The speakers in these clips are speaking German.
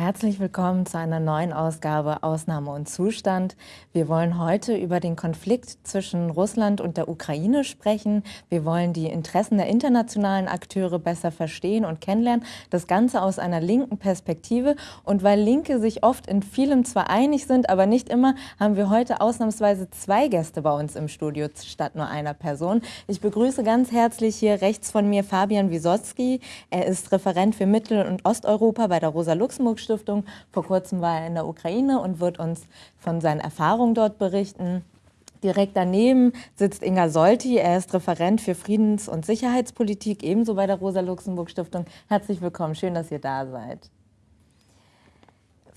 Herzlich willkommen zu einer neuen Ausgabe Ausnahme und Zustand. Wir wollen heute über den Konflikt zwischen Russland und der Ukraine sprechen. Wir wollen die Interessen der internationalen Akteure besser verstehen und kennenlernen. Das Ganze aus einer linken Perspektive. Und weil Linke sich oft in vielem zwar einig sind, aber nicht immer, haben wir heute ausnahmsweise zwei Gäste bei uns im Studio statt nur einer Person. Ich begrüße ganz herzlich hier rechts von mir Fabian Wisotzki. Er ist Referent für Mittel- und Osteuropa bei der Rosa-Luxemburg-Stiftung Stiftung. Vor kurzem war er in der Ukraine und wird uns von seinen Erfahrungen dort berichten. Direkt daneben sitzt Inga Solti. Er ist Referent für Friedens- und Sicherheitspolitik, ebenso bei der Rosa-Luxemburg-Stiftung. Herzlich willkommen, schön, dass ihr da seid.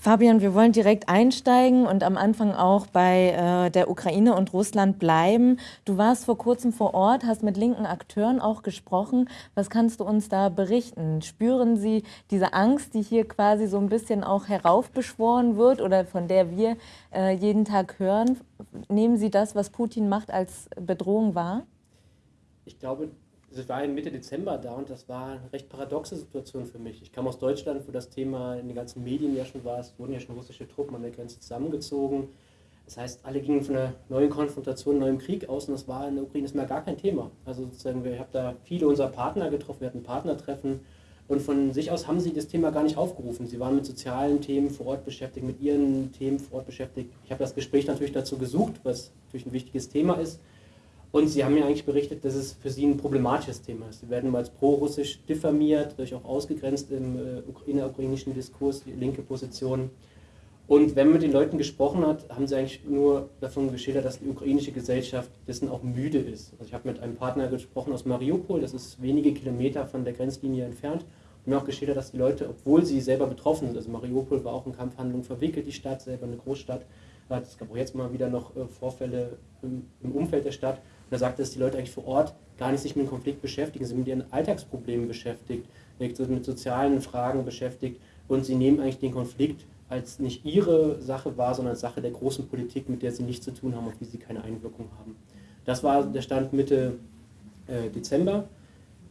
Fabian, wir wollen direkt einsteigen und am Anfang auch bei äh, der Ukraine und Russland bleiben. Du warst vor kurzem vor Ort, hast mit linken Akteuren auch gesprochen. Was kannst du uns da berichten? Spüren Sie diese Angst, die hier quasi so ein bisschen auch heraufbeschworen wird oder von der wir äh, jeden Tag hören? Nehmen Sie das, was Putin macht, als Bedrohung wahr? Ich glaube, ich war Mitte Dezember da und das war eine recht paradoxe Situation für mich. Ich kam aus Deutschland, wo das Thema in den ganzen Medien ja schon war. Es wurden ja schon russische Truppen an der Grenze zusammengezogen. Das heißt, alle gingen von einer neuen Konfrontation, neuem Krieg aus und das war in der Ukraine ist mehr gar kein Thema. Also sozusagen, ich habe da viele unserer Partner getroffen, wir hatten Partnertreffen und von sich aus haben sie das Thema gar nicht aufgerufen. Sie waren mit sozialen Themen vor Ort beschäftigt, mit ihren Themen vor Ort beschäftigt. Ich habe das Gespräch natürlich dazu gesucht, was natürlich ein wichtiges Thema ist. Und sie haben mir eigentlich berichtet, dass es für sie ein problematisches Thema ist. Sie werden mal als pro-russisch diffamiert, dadurch auch ausgegrenzt im äh, innerukrainischen Diskurs, die linke Position. Und wenn man mit den Leuten gesprochen hat, haben sie eigentlich nur davon geschildert, dass die ukrainische Gesellschaft dessen auch müde ist. Also ich habe mit einem Partner gesprochen aus Mariupol, das ist wenige Kilometer von der Grenzlinie entfernt, und mir auch geschildert, dass die Leute, obwohl sie selber betroffen sind, also Mariupol war auch in Kampfhandlungen verwickelt, die Stadt selber eine Großstadt, es gab auch jetzt mal wieder noch äh, Vorfälle im Umfeld der Stadt, er sagte, dass die Leute eigentlich vor Ort gar nicht sich mit dem Konflikt beschäftigen, sie sind mit ihren Alltagsproblemen beschäftigt, mit sozialen Fragen beschäftigt und sie nehmen eigentlich den Konflikt als nicht ihre Sache wahr, sondern als Sache der großen Politik, mit der sie nichts zu tun haben, auf die sie keine Einwirkung haben. Das war der Stand Mitte äh, Dezember.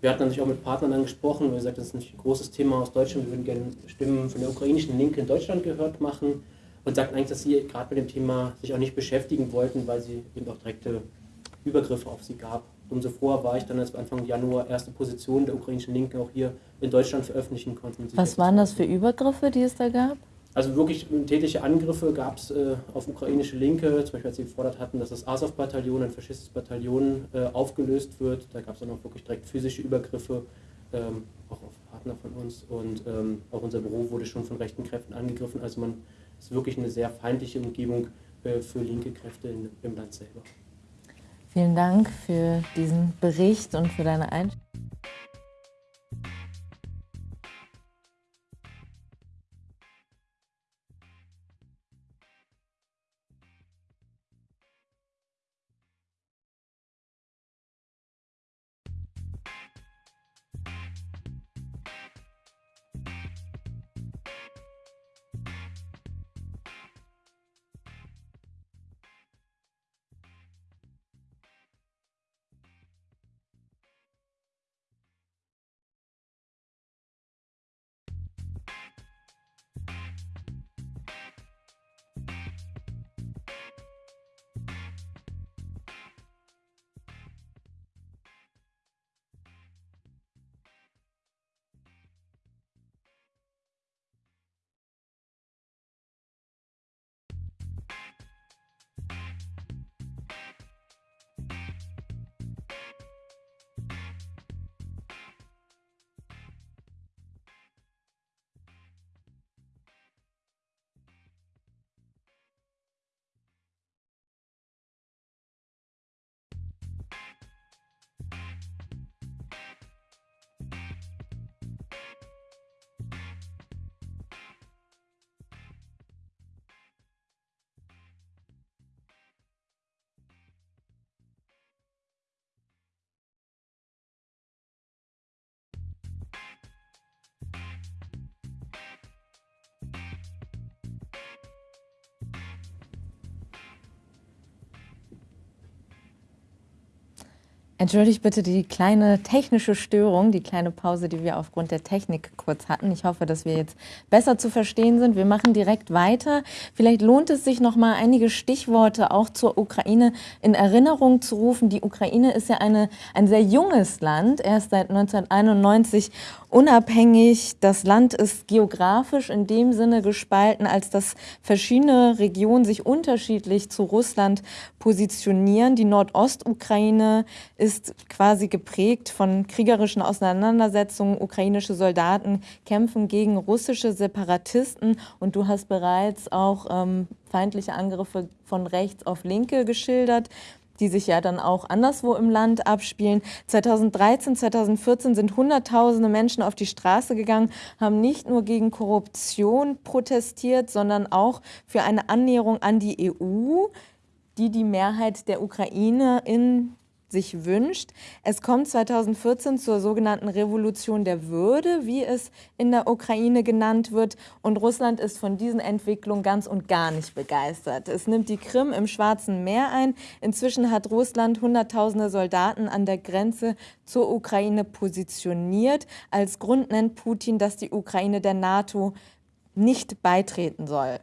Wir hatten natürlich auch mit Partnern dann gesprochen, wir gesagt, das ist ein großes Thema aus Deutschland, wir würden gerne Stimmen von der ukrainischen Linke in Deutschland gehört machen und sagten eigentlich, dass sie gerade mit dem Thema sich auch nicht beschäftigen wollten, weil sie eben auch direkte Übergriffe auf sie gab. Umso froher war ich dann, als wir Anfang Januar erste Positionen der ukrainischen Linken auch hier in Deutschland veröffentlichen konnten. Was waren das für Übergriffe, die es da gab? Also wirklich tätliche Angriffe gab es äh, auf ukrainische Linke, zum Beispiel als sie gefordert hatten, dass das Azov-Bataillon, ein faschistisches Bataillon, äh, aufgelöst wird. Da gab es dann auch wirklich direkt physische Übergriffe, ähm, auch auf Partner von uns. Und ähm, auch unser Büro wurde schon von rechten Kräften angegriffen. Also man ist wirklich eine sehr feindliche Umgebung äh, für linke Kräfte in, im Land selber. Vielen Dank für diesen Bericht und für deine Einstellung. Entschuldigt bitte die kleine technische Störung, die kleine Pause, die wir aufgrund der Technik kurz hatten. Ich hoffe, dass wir jetzt besser zu verstehen sind. Wir machen direkt weiter. Vielleicht lohnt es sich noch mal einige Stichworte auch zur Ukraine in Erinnerung zu rufen. Die Ukraine ist ja eine, ein sehr junges Land, erst seit 1991 unabhängig. Das Land ist geografisch in dem Sinne gespalten, als dass verschiedene Regionen sich unterschiedlich zu Russland positionieren. Die Nordostukraine ist quasi geprägt von kriegerischen Auseinandersetzungen. Ukrainische Soldaten kämpfen gegen russische Separatisten und du hast bereits auch ähm, feindliche Angriffe von rechts auf Linke geschildert die sich ja dann auch anderswo im Land abspielen. 2013, 2014 sind Hunderttausende Menschen auf die Straße gegangen, haben nicht nur gegen Korruption protestiert, sondern auch für eine Annäherung an die EU, die die Mehrheit der Ukraine in sich wünscht. Es kommt 2014 zur sogenannten Revolution der Würde, wie es in der Ukraine genannt wird. Und Russland ist von diesen Entwicklungen ganz und gar nicht begeistert. Es nimmt die Krim im Schwarzen Meer ein. Inzwischen hat Russland Hunderttausende Soldaten an der Grenze zur Ukraine positioniert. Als Grund nennt Putin, dass die Ukraine der NATO nicht beitreten soll.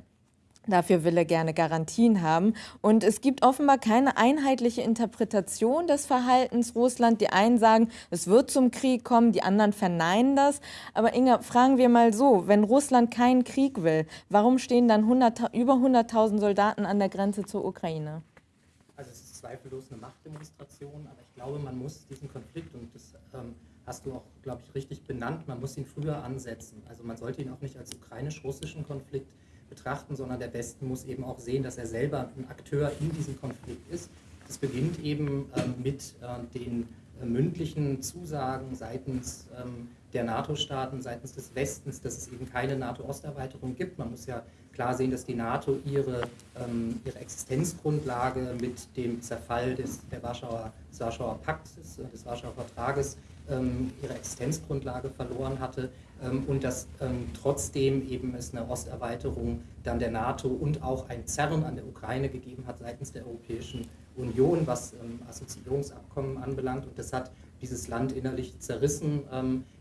Dafür will er gerne Garantien haben. Und es gibt offenbar keine einheitliche Interpretation des Verhaltens Russland. Die einen sagen, es wird zum Krieg kommen, die anderen verneinen das. Aber Inga, fragen wir mal so, wenn Russland keinen Krieg will, warum stehen dann 100, über 100.000 Soldaten an der Grenze zur Ukraine? Also es ist zweifellos eine Machtdemonstration, aber ich glaube, man muss diesen Konflikt, und das ähm, hast du auch, glaube ich, richtig benannt, man muss ihn früher ansetzen. Also man sollte ihn auch nicht als ukrainisch-russischen Konflikt betrachten, sondern der Westen muss eben auch sehen, dass er selber ein Akteur in diesem Konflikt ist. Das beginnt eben ähm, mit äh, den äh, mündlichen Zusagen seitens ähm, der NATO-Staaten, seitens des Westens, dass es eben keine NATO-Osterweiterung gibt. Man muss ja klar sehen, dass die NATO ihre, ähm, ihre Existenzgrundlage mit dem Zerfall des, der Warschauer, des Warschauer Pakts, des, des Warschauer Vertrages, ähm, ihre Existenzgrundlage verloren hatte ähm, und dass ähm, trotzdem eben es eine Osterweiterung dann der NATO und auch ein Zerren an der Ukraine gegeben hat seitens der Europäischen Union, was Assoziierungsabkommen anbelangt. Und das hat dieses Land innerlich zerrissen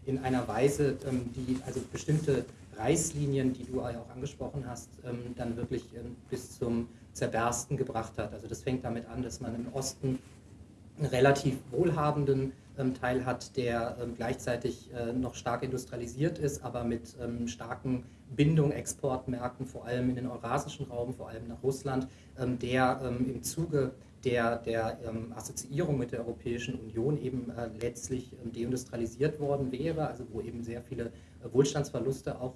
in einer Weise, die also bestimmte Reißlinien, die du auch angesprochen hast, dann wirklich bis zum Zerbersten gebracht hat. Also das fängt damit an, dass man im Osten einen relativ wohlhabenden ähm, Teil hat, der ähm, gleichzeitig äh, noch stark industrialisiert ist, aber mit ähm, starken Bindung, Exportmärkten, vor allem in den eurasischen Raum, vor allem nach Russland, der im Zuge der, der Assoziierung mit der Europäischen Union eben äh, letztlich deindustrialisiert worden wäre, also wo eben sehr viele äh, Wohlstandsverluste auch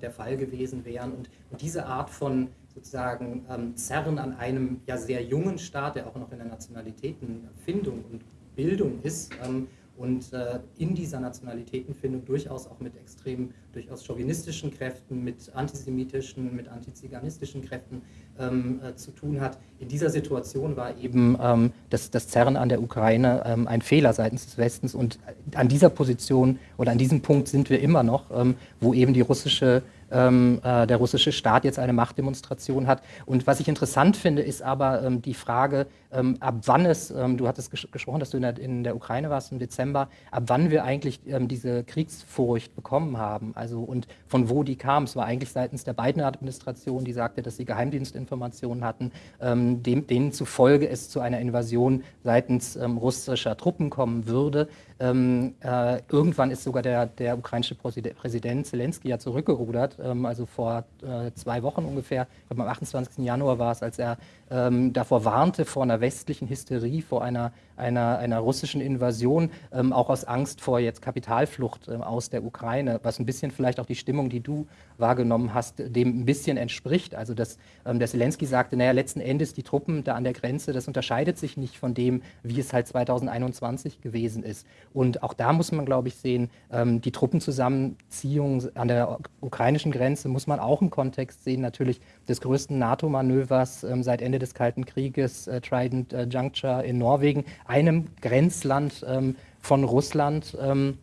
der Fall gewesen wären. Und, und diese Art von sozusagen Zerren an einem ja sehr jungen Staat, der auch noch in der Nationalitätenfindung und Bildung ist ähm, und äh, in dieser Nationalitätenfindung durchaus auch mit extrem, durchaus chauvinistischen Kräften, mit antisemitischen, mit antiziganistischen Kräften ähm, äh, zu tun hat. In dieser Situation war eben ähm, das, das Zerren an der Ukraine ähm, ein Fehler seitens des Westens und an dieser Position oder an diesem Punkt sind wir immer noch, ähm, wo eben die russische ähm, äh, der russische Staat jetzt eine Machtdemonstration hat. Und was ich interessant finde, ist aber ähm, die Frage, ähm, ab wann es, ähm, du hattest ges gesprochen, dass du in der, in der, Ukraine warst im Dezember, ab wann wir eigentlich ähm, diese Kriegsfurcht bekommen haben. Also und von wo die kam. Es war eigentlich seitens der beiden Administration, die sagte, dass sie Geheimdienstinformationen hatten, ähm, dem, denen zufolge es zu einer Invasion seitens russischer Truppen kommen würde. Ähm, äh, irgendwann ist sogar der, der ukrainische Präsident Zelensky ja zurückgerudert, ähm, also vor äh, zwei Wochen ungefähr, am 28. Januar war es, als er ähm, davor warnte, vor einer westlichen Hysterie, vor einer, einer, einer russischen Invasion, ähm, auch aus Angst vor jetzt Kapitalflucht ähm, aus der Ukraine, was ein bisschen vielleicht auch die Stimmung, die du wahrgenommen hast, dem ein bisschen entspricht. Also dass ähm, der Zelensky sagte, naja, letzten Endes die Truppen da an der Grenze, das unterscheidet sich nicht von dem, wie es halt 2021 gewesen ist. Und auch da muss man, glaube ich, sehen, ähm, die Truppenzusammenziehung an der ukrainischen Grenze muss man auch im Kontext sehen, natürlich des größten NATO-Manövers ähm, seit Ende des Kalten Krieges, äh, Trident äh, Juncture in Norwegen, einem Grenzland ähm, von Russland. Ähm,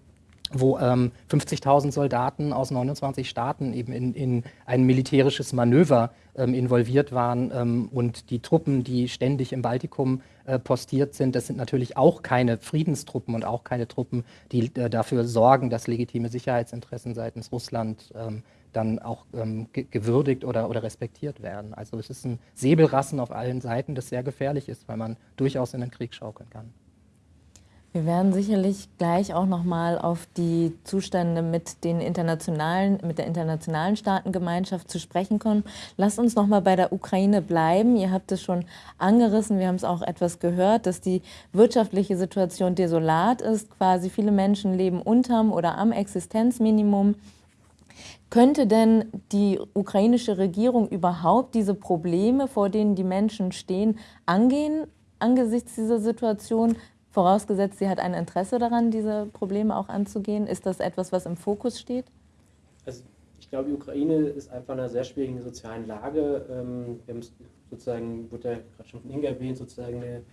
wo ähm, 50.000 Soldaten aus 29 Staaten eben in, in ein militärisches Manöver ähm, involviert waren ähm, und die Truppen, die ständig im Baltikum äh, postiert sind, das sind natürlich auch keine Friedenstruppen und auch keine Truppen, die äh, dafür sorgen, dass legitime Sicherheitsinteressen seitens Russland ähm, dann auch ähm, ge gewürdigt oder, oder respektiert werden. Also es ist ein Säbelrassen auf allen Seiten, das sehr gefährlich ist, weil man durchaus in den Krieg schaukeln kann. Wir werden sicherlich gleich auch noch mal auf die Zustände mit den internationalen, mit der internationalen Staatengemeinschaft zu sprechen kommen. Lasst uns noch mal bei der Ukraine bleiben. Ihr habt es schon angerissen, wir haben es auch etwas gehört, dass die wirtschaftliche Situation desolat ist. Quasi viele Menschen leben unterm oder am Existenzminimum. Könnte denn die ukrainische Regierung überhaupt diese Probleme, vor denen die Menschen stehen, angehen angesichts dieser Situation? Vorausgesetzt, sie hat ein Interesse daran, diese Probleme auch anzugehen. Ist das etwas, was im Fokus steht? Also ich glaube, die Ukraine ist einfach in einer sehr schwierigen sozialen Lage. Ähm, wir haben sozusagen, wurde ja gerade schon von Inga erwähnt, sozusagen eine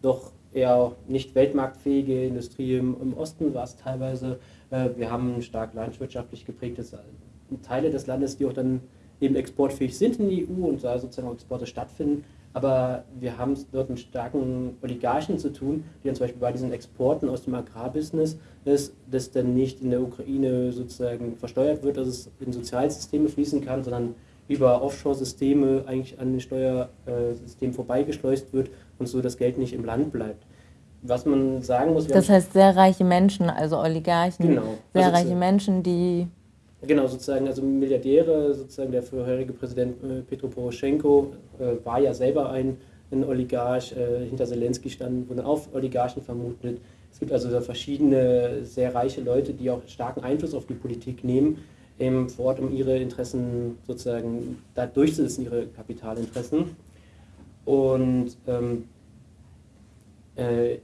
doch eher nicht weltmarktfähige Industrie im, Osten war es teilweise. Äh, wir haben stark landwirtschaftlich geprägtes Teile des Landes, die auch dann eben exportfähig sind in die EU und da sozusagen auch Exporte stattfinden. Aber wir haben es dort mit starken Oligarchen zu tun, die dann zum Beispiel bei diesen Exporten aus dem Agrarbusiness ist, das dann nicht in der Ukraine sozusagen versteuert wird, dass es in Sozialsysteme fließen kann, sondern über Offshore-Systeme eigentlich an den Steuersystemen vorbeigeschleust wird und so das Geld nicht im Land bleibt. Was man sagen muss. Das heißt, sehr reiche Menschen, also Oligarchen, genau. sehr also reiche Menschen, die Genau, sozusagen, also Milliardäre, sozusagen der vorherige Präsident äh, Petro Poroschenko äh, war ja selber ein, ein Oligarch, äh, hinter Zelensky standen, wurden auch Oligarchen vermutet. Es gibt also verschiedene sehr reiche Leute, die auch starken Einfluss auf die Politik nehmen, eben vor Ort, um ihre Interessen sozusagen da durchzusetzen, ihre Kapitalinteressen. Und ähm, äh,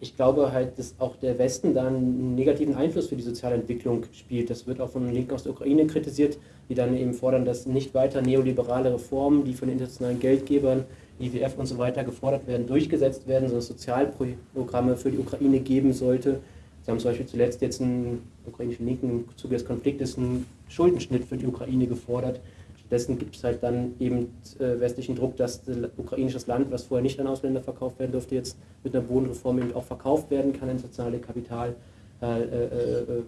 ich glaube halt, dass auch der Westen da einen negativen Einfluss für die soziale Entwicklung spielt. Das wird auch von Linken aus der Ukraine kritisiert, die dann eben fordern, dass nicht weiter neoliberale Reformen, die von internationalen Geldgebern, IWF und so weiter gefordert werden, durchgesetzt werden, sondern Sozialprogramme für die Ukraine geben sollte. Sie haben zum Beispiel zuletzt jetzt einen ukrainischen Linken im Zuge des Konfliktes einen Schuldenschnitt für die Ukraine gefordert, Stattdessen gibt es halt dann eben äh, westlichen Druck, dass ukrainisches Land, was vorher nicht an Ausländer verkauft werden durfte, jetzt mit einer Bodenreform eben auch verkauft werden kann ins nationale Kapital. Äh, äh, äh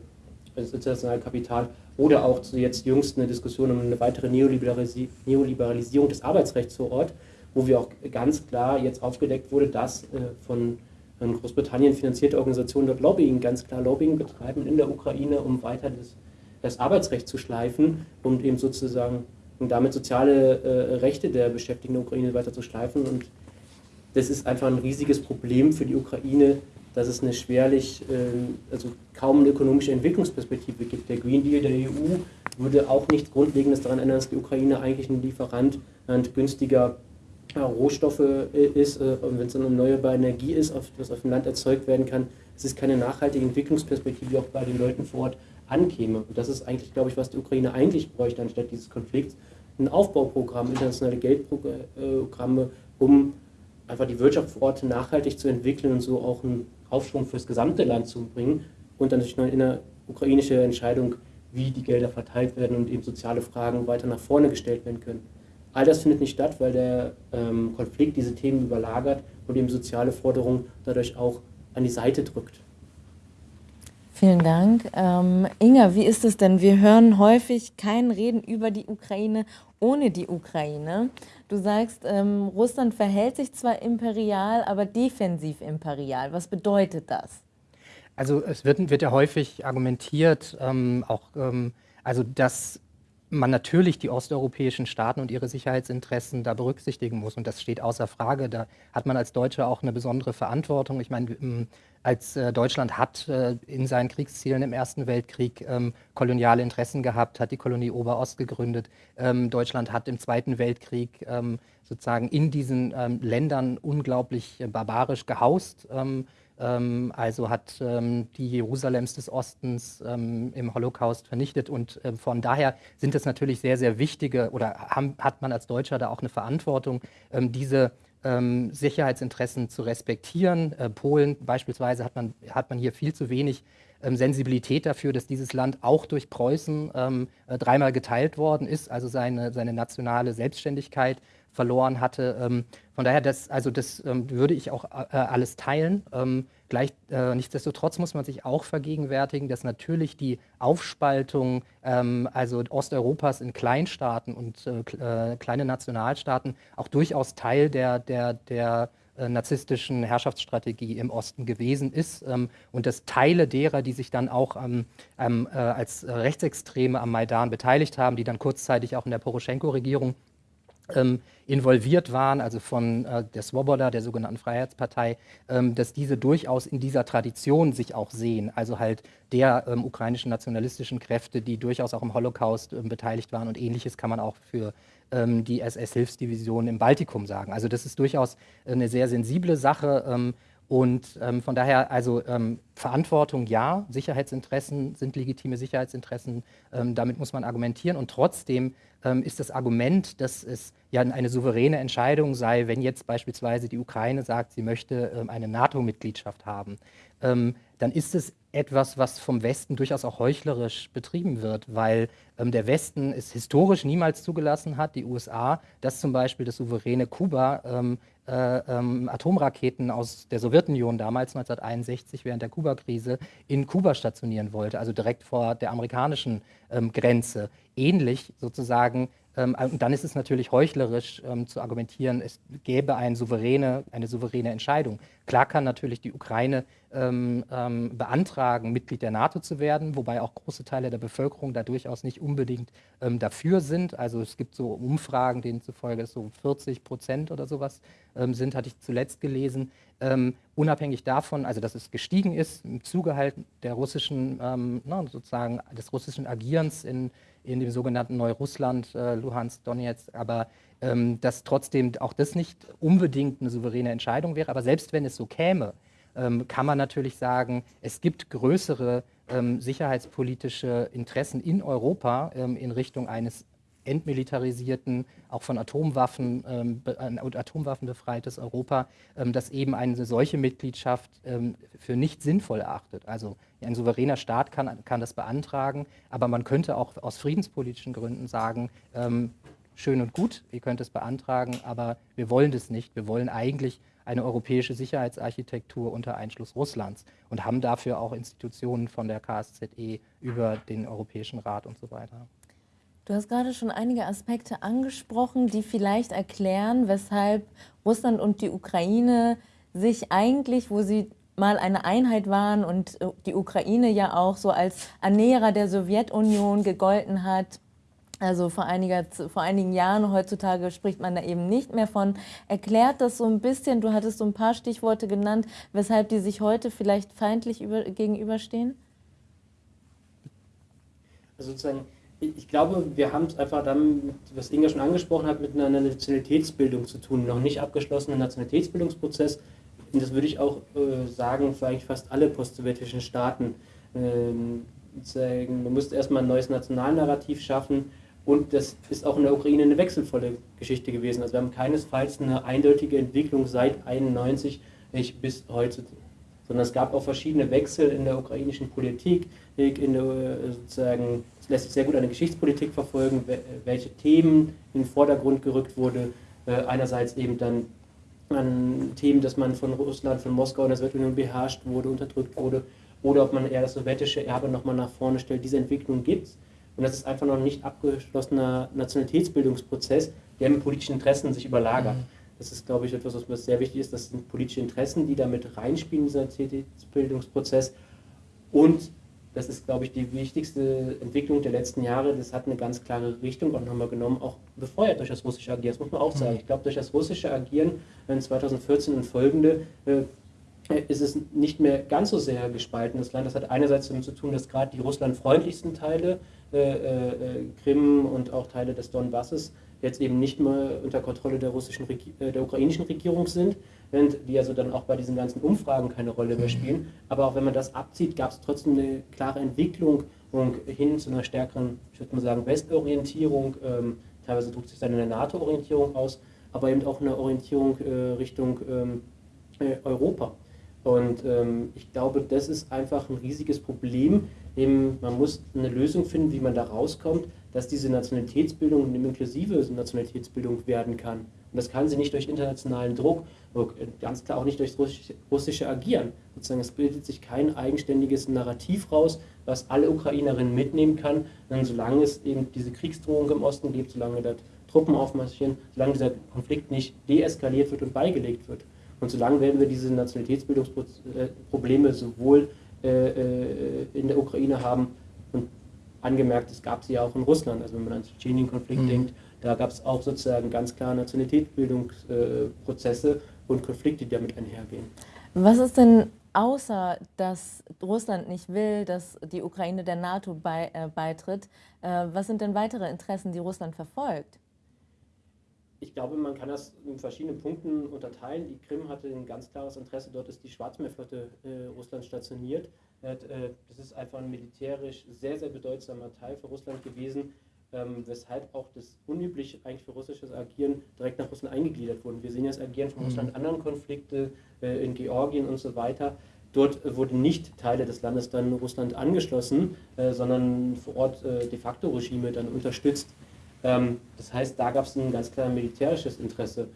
internationale Kapital oder auch zu jetzt jüngst eine Diskussion um eine weitere Neoliberalisi Neoliberalisierung des Arbeitsrechts vor Ort, wo wir auch ganz klar jetzt aufgedeckt wurde, dass äh, von Großbritannien finanzierte Organisationen dort Lobbying, ganz klar Lobbying betreiben in der Ukraine, um weiter das, das Arbeitsrecht zu schleifen und eben sozusagen und damit soziale äh, Rechte der Beschäftigten der Ukraine weiter zu schleifen. Und das ist einfach ein riesiges Problem für die Ukraine, dass es eine schwerlich, äh, also kaum eine ökonomische Entwicklungsperspektive gibt. Der Green Deal der EU würde auch nichts Grundlegendes daran ändern, dass die Ukraine eigentlich ein Lieferant günstiger ja, Rohstoffe äh, ist, äh, und wenn es dann erneuerbare Energie ist, auf, was auf dem Land erzeugt werden kann, es ist keine nachhaltige Entwicklungsperspektive, die auch bei den Leuten vor Ort ankäme. Und das ist eigentlich, glaube ich, was die Ukraine eigentlich bräuchte, anstatt dieses Konflikts. Ein Aufbauprogramm, internationale Geldprogramme, um einfach die Wirtschaft vor Ort nachhaltig zu entwickeln und so auch einen Aufschwung fürs gesamte Land zu bringen. Und dann natürlich eine ukrainische Entscheidung, wie die Gelder verteilt werden und eben soziale Fragen weiter nach vorne gestellt werden können. All das findet nicht statt, weil der ähm, Konflikt diese Themen überlagert und eben soziale Forderungen dadurch auch an die Seite drückt. Vielen Dank. Ähm, Inga, wie ist es denn? Wir hören häufig kein Reden über die Ukraine ohne die Ukraine. Du sagst, ähm, Russland verhält sich zwar imperial, aber defensiv imperial. Was bedeutet das? Also es wird, wird ja häufig argumentiert, ähm, auch ähm, also dass man natürlich die osteuropäischen Staaten und ihre Sicherheitsinteressen da berücksichtigen muss. Und das steht außer Frage. Da hat man als Deutsche auch eine besondere Verantwortung. Ich meine, ähm, als äh, Deutschland hat äh, in seinen Kriegszielen im Ersten Weltkrieg ähm, koloniale Interessen gehabt, hat die Kolonie Oberost gegründet. Ähm, Deutschland hat im Zweiten Weltkrieg sozusagen in diesen Ländern unglaublich äh, barbarisch gehaust. Ähm, also hat ähm, die Jerusalems des Ostens ähm, im Holocaust vernichtet. Und von daher sind es natürlich sehr, sehr wichtige oder haben, hat man als Deutscher da auch eine Verantwortung, diese Sicherheitsinteressen zu respektieren. Äh, Polen beispielsweise hat man, hat man hier viel zu wenig Sensibilität dafür, dass dieses Land auch durch Preußen äh, dreimal geteilt worden ist, also seine, seine nationale Selbstständigkeit verloren hatte. Ähm, von daher, das, also das ähm, würde ich auch äh, alles teilen. Ähm, gleich, äh, nichtsdestotrotz muss man sich auch vergegenwärtigen, dass natürlich die Aufspaltung also Osteuropas in Kleinstaaten und äh, kleine Nationalstaaten auch durchaus Teil der, der, der narzisstischen Herrschaftsstrategie im Osten gewesen ist ähm, und dass Teile derer, die sich dann auch ähm, ähm, äh, als Rechtsextreme am Maidan beteiligt haben, die dann kurzzeitig auch in der Poroschenko-Regierung ähm, involviert waren, also von äh, der Swoboda, der sogenannten Freiheitspartei, ähm, dass diese durchaus in dieser Tradition sich auch sehen, also halt der ähm, ukrainischen nationalistischen Kräfte, die durchaus auch im Holocaust ähm, beteiligt waren. Und ähnliches kann man auch für ähm, die SS-Hilfsdivision im Baltikum sagen. Also das ist durchaus eine sehr sensible Sache ähm, und von daher also Verantwortung ja, Sicherheitsinteressen sind legitime Sicherheitsinteressen, damit muss man argumentieren. Und trotzdem ist das Argument, dass es ja eine souveräne Entscheidung sei, wenn jetzt beispielsweise die Ukraine sagt, sie möchte ähm, eine NATO-Mitgliedschaft haben, ähm, dann ist es etwas, was vom Westen durchaus auch heuchlerisch betrieben wird, weil ähm, der Westen es historisch niemals zugelassen hat, die USA, dass zum Beispiel das souveräne Kuba ähm, äh, ähm, Atomraketen aus der Sowjetunion damals 1961 während der Kuba-Krise in Kuba stationieren wollte, also direkt vor der amerikanischen ähm, Grenze. Ähnlich sozusagen und dann ist es natürlich heuchlerisch ähm, zu argumentieren, es gäbe eine souveräne, eine souveräne Entscheidung. Klar kann natürlich die Ukraine ähm, ähm, beantragen, Mitglied der NATO zu werden, wobei auch große Teile der Bevölkerung da durchaus nicht unbedingt ähm, dafür sind. Also es gibt so Umfragen, denen zufolge es so 40 Prozent oder sowas ähm, sind, hatte ich zuletzt gelesen. unabhängig davon, also dass es gestiegen ist im Zuge halt der russischen, na, sozusagen des russischen Agierens in in dem sogenannten Neurussland, äh, Luhansk, Donetsk, aber ähm, dass trotzdem auch das nicht unbedingt eine souveräne Entscheidung wäre. Aber selbst wenn es so käme, ähm, kann man natürlich sagen, es gibt größere ähm, sicherheitspolitische Interessen in Europa ähm, in Richtung eines entmilitarisierten, auch von Atomwaffen ähm, und Atomwaffen befreites Europa, ähm, das eben eine solche Mitgliedschaft ähm, für nicht sinnvoll erachtet. Also ein souveräner Staat kann, kann das beantragen, aber man könnte auch aus friedenspolitischen Gründen sagen, ähm, schön und gut, ihr könnt es beantragen, aber wir wollen das nicht. Wir wollen eigentlich eine europäische Sicherheitsarchitektur unter Einschluss Russlands und haben dafür auch Institutionen von der KSZE über den Europäischen Rat und so weiter. Du hast gerade schon einige Aspekte angesprochen, die vielleicht erklären, weshalb Russland und die Ukraine sich eigentlich, wo sie mal eine Einheit waren und äh, die Ukraine ja auch so als Ernährer der Sowjetunion gegolten hat, also vor, einiger, vor einigen Jahren, heutzutage spricht man da eben nicht mehr von. Erklärt das so ein bisschen, du hattest so ein paar Stichworte genannt, weshalb die sich heute vielleicht feindlich über, gegenüberstehen? Also sozusagen ich glaube, wir haben es einfach dann, was Inga schon angesprochen hat, mit einer Nationalitätsbildung zu tun, noch nicht abgeschlossenen Nationalitätsbildungsprozess. Und das würde ich auch äh, sagen für eigentlich fast alle postsowjetischen Staaten. Ähm, man müsste erstmal ein neues Nationalnarrativ schaffen und das ist auch in der Ukraine eine wechselvolle Geschichte gewesen. Also wir haben keinesfalls eine eindeutige Entwicklung seit 91 bis heute, sondern es gab auch verschiedene Wechsel in der ukrainischen Politik, in der sozusagen lässt sich sehr gut eine Geschichtspolitik verfolgen, welche Themen in den Vordergrund gerückt wurde. Äh, einerseits eben dann an Themen, dass man von Russland, von Moskau und der Sowjetunion beherrscht wurde, unterdrückt wurde, oder ob man eher das sowjetische Erbe nochmal nach vorne stellt. Diese Entwicklung gibt es. Und das ist einfach noch ein nicht abgeschlossener Nationalitätsbildungsprozess, der mit politischen Interessen sich überlagert. Mhm. Das ist, glaube ich, etwas, was sehr wichtig ist. Das sind politische Interessen, die damit reinspielen, dieser Nationalitätsbildungsprozess. Und das ist, glaube ich, die wichtigste Entwicklung der letzten Jahre. Das hat eine ganz klare Richtung auch nochmal genommen, auch befeuert durch das russische Agieren. Das muss man auch sagen. Mhm. Ich glaube, durch das russische Agieren in 2014 und folgende äh, ist es nicht mehr ganz so sehr gespalten, das Land. Das hat einerseits damit zu tun, dass gerade die russlandfreundlichsten Teile, äh, äh, Krim und auch Teile des Donbasses, jetzt eben nicht mehr unter Kontrolle der, russischen, äh, der ukrainischen Regierung sind, die also dann auch bei diesen ganzen Umfragen keine Rolle mehr spielen. Aber auch wenn man das abzieht, gab es trotzdem eine klare Entwicklung hin zu einer stärkeren, ich würde mal sagen, Westorientierung. Ähm, teilweise drückt sich dann in der NATO-Orientierung aus, aber eben auch eine Orientierung äh, Richtung ähm, äh, Europa. Und ähm, ich glaube, das ist einfach ein riesiges Problem. Eben, man muss eine Lösung finden, wie man da rauskommt, dass diese Nationalitätsbildung eine inklusive Nationalitätsbildung werden kann. Und das kann sie nicht durch internationalen Druck, ganz klar auch nicht durch russische, Agieren. Sozusagen, es bildet sich kein eigenständiges Narrativ raus, was alle Ukrainerinnen mitnehmen kann. Denn solange es eben diese Kriegsdrohung im Osten gibt, solange dort Truppen aufmarschieren, solange dieser Konflikt nicht deeskaliert wird und beigelegt wird. Und solange werden wir diese Nationalitätsbildungsprobleme sowohl äh, äh, in der Ukraine haben und angemerkt, es gab sie ja auch in Russland, also wenn man an den Tschetschenien-Konflikt mhm. denkt, da gab es auch sozusagen ganz klar Nationalitätsbildungsprozesse und Konflikte, die damit einhergehen. Was ist denn außer dass Russland nicht will, dass die Ukraine der NATO bei, äh, beitritt, äh, was sind denn weitere Interessen, die Russland verfolgt? Ich glaube, man kann das in verschiedenen Punkten unterteilen. Die Krim hatte ein ganz klares Interesse, dort ist die Schwarzmeerflotte äh, Russland stationiert. Äh, das ist einfach ein militärisch sehr, sehr bedeutsamer Teil für Russland gewesen ähm, weshalb auch das unüblich eigentlich für russisches Agieren direkt nach Russland eingegliedert wurde. Wir sehen ja das Agieren von mhm. Russland anderen Konflikte äh, in Georgien und so weiter. Dort äh, wurden nicht Teile des Landes dann Russland angeschlossen, äh, sondern vor Ort äh, de facto Regime dann unterstützt. Ähm, das heißt, da gab es ein ganz klar militärisches Interesse.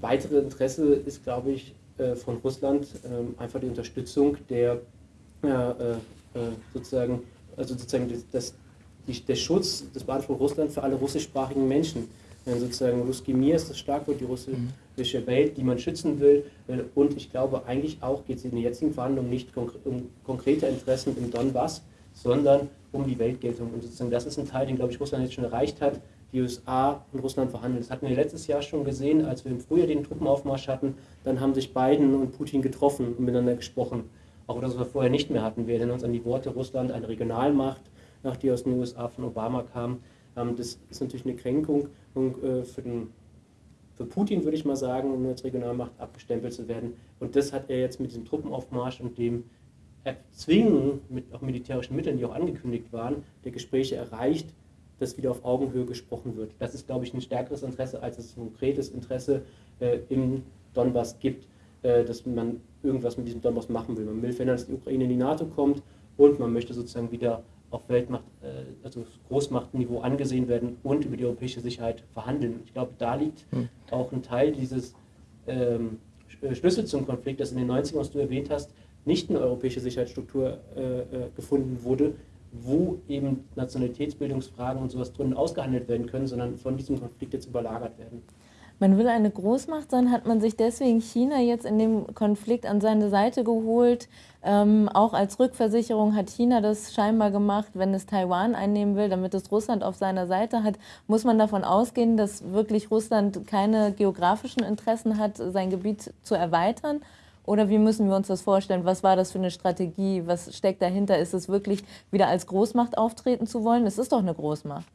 Weitere Interesse ist, glaube ich, äh, von Russland ähm, einfach die Unterstützung der sozusagen, also sozusagen das, die, der Schutz des Beanspruchs Russland für alle russischsprachigen Menschen. Wenn sozusagen Ruski Mir ist das Schlagwort, die russische. Welt, die man schützen will. Und ich glaube, eigentlich auch geht es in den jetzigen Verhandlungen nicht um konkrete Interessen im Donbass, sondern um die Weltgeltung. Und sozusagen das ist ein Teil, den, glaube ich, Russland jetzt schon erreicht hat. Die USA und Russland verhandeln. Das hatten wir letztes Jahr schon gesehen, als wir im Frühjahr den Truppenaufmarsch hatten. Dann haben sich Biden und Putin getroffen und miteinander gesprochen. Auch das, was wir vorher nicht mehr hatten. Wir erinnern uns an die Worte Russland, eine Regionalmacht, nach die aus den USA von Obama kamen. Ähm, das ist natürlich eine Kränkung und, äh, für, den, für Putin, würde ich mal sagen, um als Regionalmacht abgestempelt zu werden. Und das hat er jetzt mit diesem Truppenaufmarsch und dem Erzwingen mit auch militärischen Mitteln, die auch angekündigt waren, der Gespräche erreicht, dass wieder auf Augenhöhe gesprochen wird. Das ist, glaube ich, ein stärkeres Interesse, als es ein konkretes Interesse äh, im Donbass gibt, äh, dass man irgendwas mit diesem Donbass machen will. Man will verhindern, dass die Ukraine in die NATO kommt und man möchte sozusagen wieder auf Weltmacht, äh, also Großmachtniveau angesehen werden und über die europäische Sicherheit verhandeln. Ich glaube, da liegt hm. auch ein Teil dieses ähm, äh, Schlüssel zum Konflikt, dass in den 90ern, was du erwähnt hast, nicht eine europäische Sicherheitsstruktur äh, äh, gefunden wurde, wo eben Nationalitätsbildungsfragen und sowas drin ausgehandelt werden können, sondern von diesem Konflikt jetzt überlagert werden. Man will eine Großmacht sein, hat man sich deswegen China jetzt in dem Konflikt an seine Seite geholt. Ähm, auch als Rückversicherung hat China das scheinbar gemacht, wenn es Taiwan einnehmen will, damit es Russland auf seiner Seite hat. Muss man davon ausgehen, dass wirklich Russland keine geografischen Interessen hat, sein Gebiet zu erweitern? Oder wie müssen wir uns das vorstellen? Was war das für eine Strategie? Was steckt dahinter? Ist es wirklich wieder als Großmacht auftreten zu wollen? Es ist doch eine Großmacht.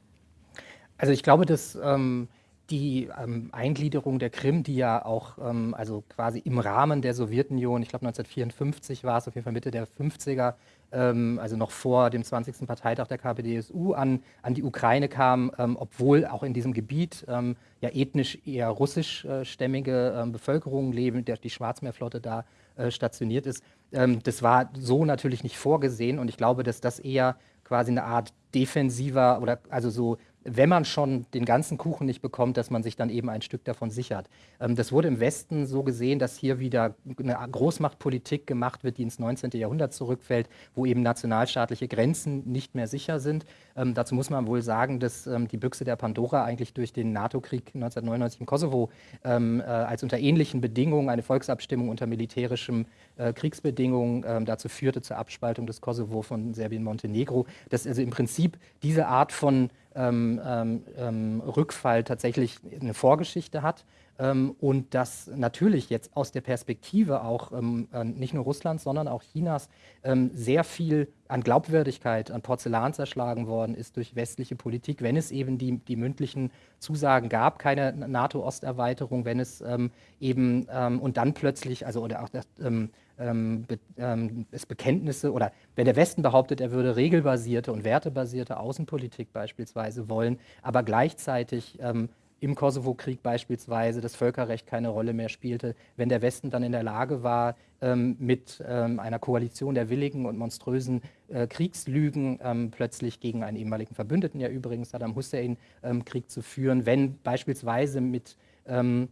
Also ich glaube, dass ähm, die ähm, Eingliederung der Krim, die ja auch ähm, also quasi im Rahmen der Sowjetunion, ich glaube 1954 war es, auf jeden Fall Mitte der 50er, ähm, also noch vor dem 20. Parteitag der KPDSU, an, an die Ukraine kam, ähm, obwohl auch in diesem Gebiet ähm, ja ethnisch eher russischstämmige ähm, Bevölkerung leben, der, die Schwarzmeerflotte da äh, stationiert ist. das war so natürlich nicht vorgesehen und ich glaube, dass das eher quasi eine Art defensiver oder also so wenn man schon den ganzen Kuchen nicht bekommt, dass man sich dann eben ein Stück davon sichert. Ähm, das wurde im Westen so gesehen, dass hier wieder eine Großmachtpolitik gemacht wird, die ins 19. Jahrhundert zurückfällt, wo eben nationalstaatliche Grenzen nicht mehr sicher sind. Ähm, dazu muss man wohl sagen, dass ähm, die Büchse der Pandora eigentlich durch den NATO-Krieg 1999 im Kosovo äh, als unter ähnlichen Bedingungen eine Volksabstimmung unter militärischem äh, Kriegsbedingungen dazu führte zur Abspaltung des Kosovo von Serbien-Montenegro. Dass also im Prinzip diese Art von Rückfall tatsächlich eine Vorgeschichte hat ähm, und dass natürlich jetzt aus der Perspektive auch ähm, nicht nur Russlands, sondern auch Chinas ähm, sehr viel an Glaubwürdigkeit, an Porzellan zerschlagen worden ist durch westliche Politik, wenn es eben die, die mündlichen Zusagen gab, keine NATO-Osterweiterung, wenn es eben und dann plötzlich, also oder auch das, ähm, be, ähm, es Bekenntnisse oder wenn der Westen behauptet, er würde regelbasierte und wertebasierte Außenpolitik beispielsweise wollen, aber gleichzeitig ähm, im Kosovo-Krieg beispielsweise das Völkerrecht keine Rolle mehr spielte, wenn der Westen dann in der Lage war, ähm, mit ähm, einer Koalition der willigen und monströsen äh, Kriegslügen ähm, plötzlich gegen einen ehemaligen Verbündeten, ja übrigens Saddam Hussein, ähm, Krieg zu führen, wenn beispielsweise mit ähm,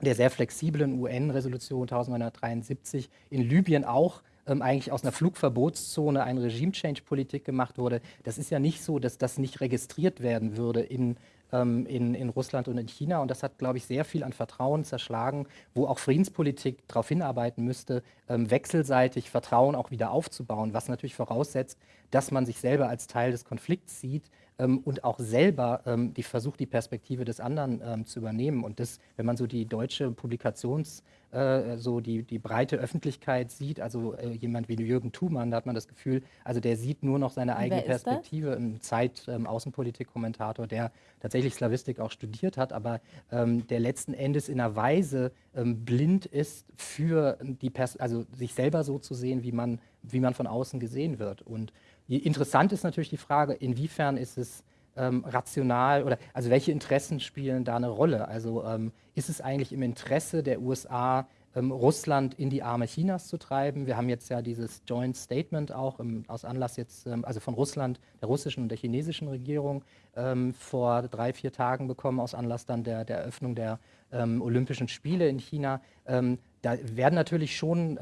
der sehr flexiblen UN-Resolution 1973 in Libyen auch ähm, eigentlich aus einer Flugverbotszone eine Regime-Change-Politik gemacht wurde. Das ist ja nicht so, dass das nicht registriert werden würde in ähm, in, in Russland und in China. Und das hat, glaube ich, sehr viel an Vertrauen zerschlagen, wo auch Friedenspolitik darauf hinarbeiten müsste, ähm, wechselseitig Vertrauen auch wieder aufzubauen, was natürlich voraussetzt, dass man sich selber als Teil des Konflikts sieht ähm, und auch selber ähm, die versucht, die Perspektive des anderen ähm, zu übernehmen. Und das, wenn man so die deutsche Publikations- äh, so die, die breite Öffentlichkeit sieht, also äh, jemand wie Jürgen Thumann, da hat man das Gefühl, also der sieht nur noch seine eigene Perspektive, ein Zeit-Außenpolitik-Kommentator, ähm, der tatsächlich Slavistik auch studiert hat, aber ähm, der letzten Endes in einer Weise ähm, blind ist für die Pers also sich selber so zu sehen, wie man, wie man von außen gesehen wird. Und interessant ist natürlich die Frage, inwiefern ist es ähm, rational oder also welche Interessen spielen da eine Rolle? Also ähm, ist es eigentlich im Interesse der USA, ähm, Russland in die Arme Chinas zu treiben? Wir haben jetzt ja dieses Joint Statement auch im, aus Anlass jetzt, ähm, also von Russland, der russischen und der chinesischen Regierung ähm, vor drei, vier Tagen bekommen, aus Anlass dann der, der Eröffnung der ähm, Olympischen Spiele in China. da werden natürlich schon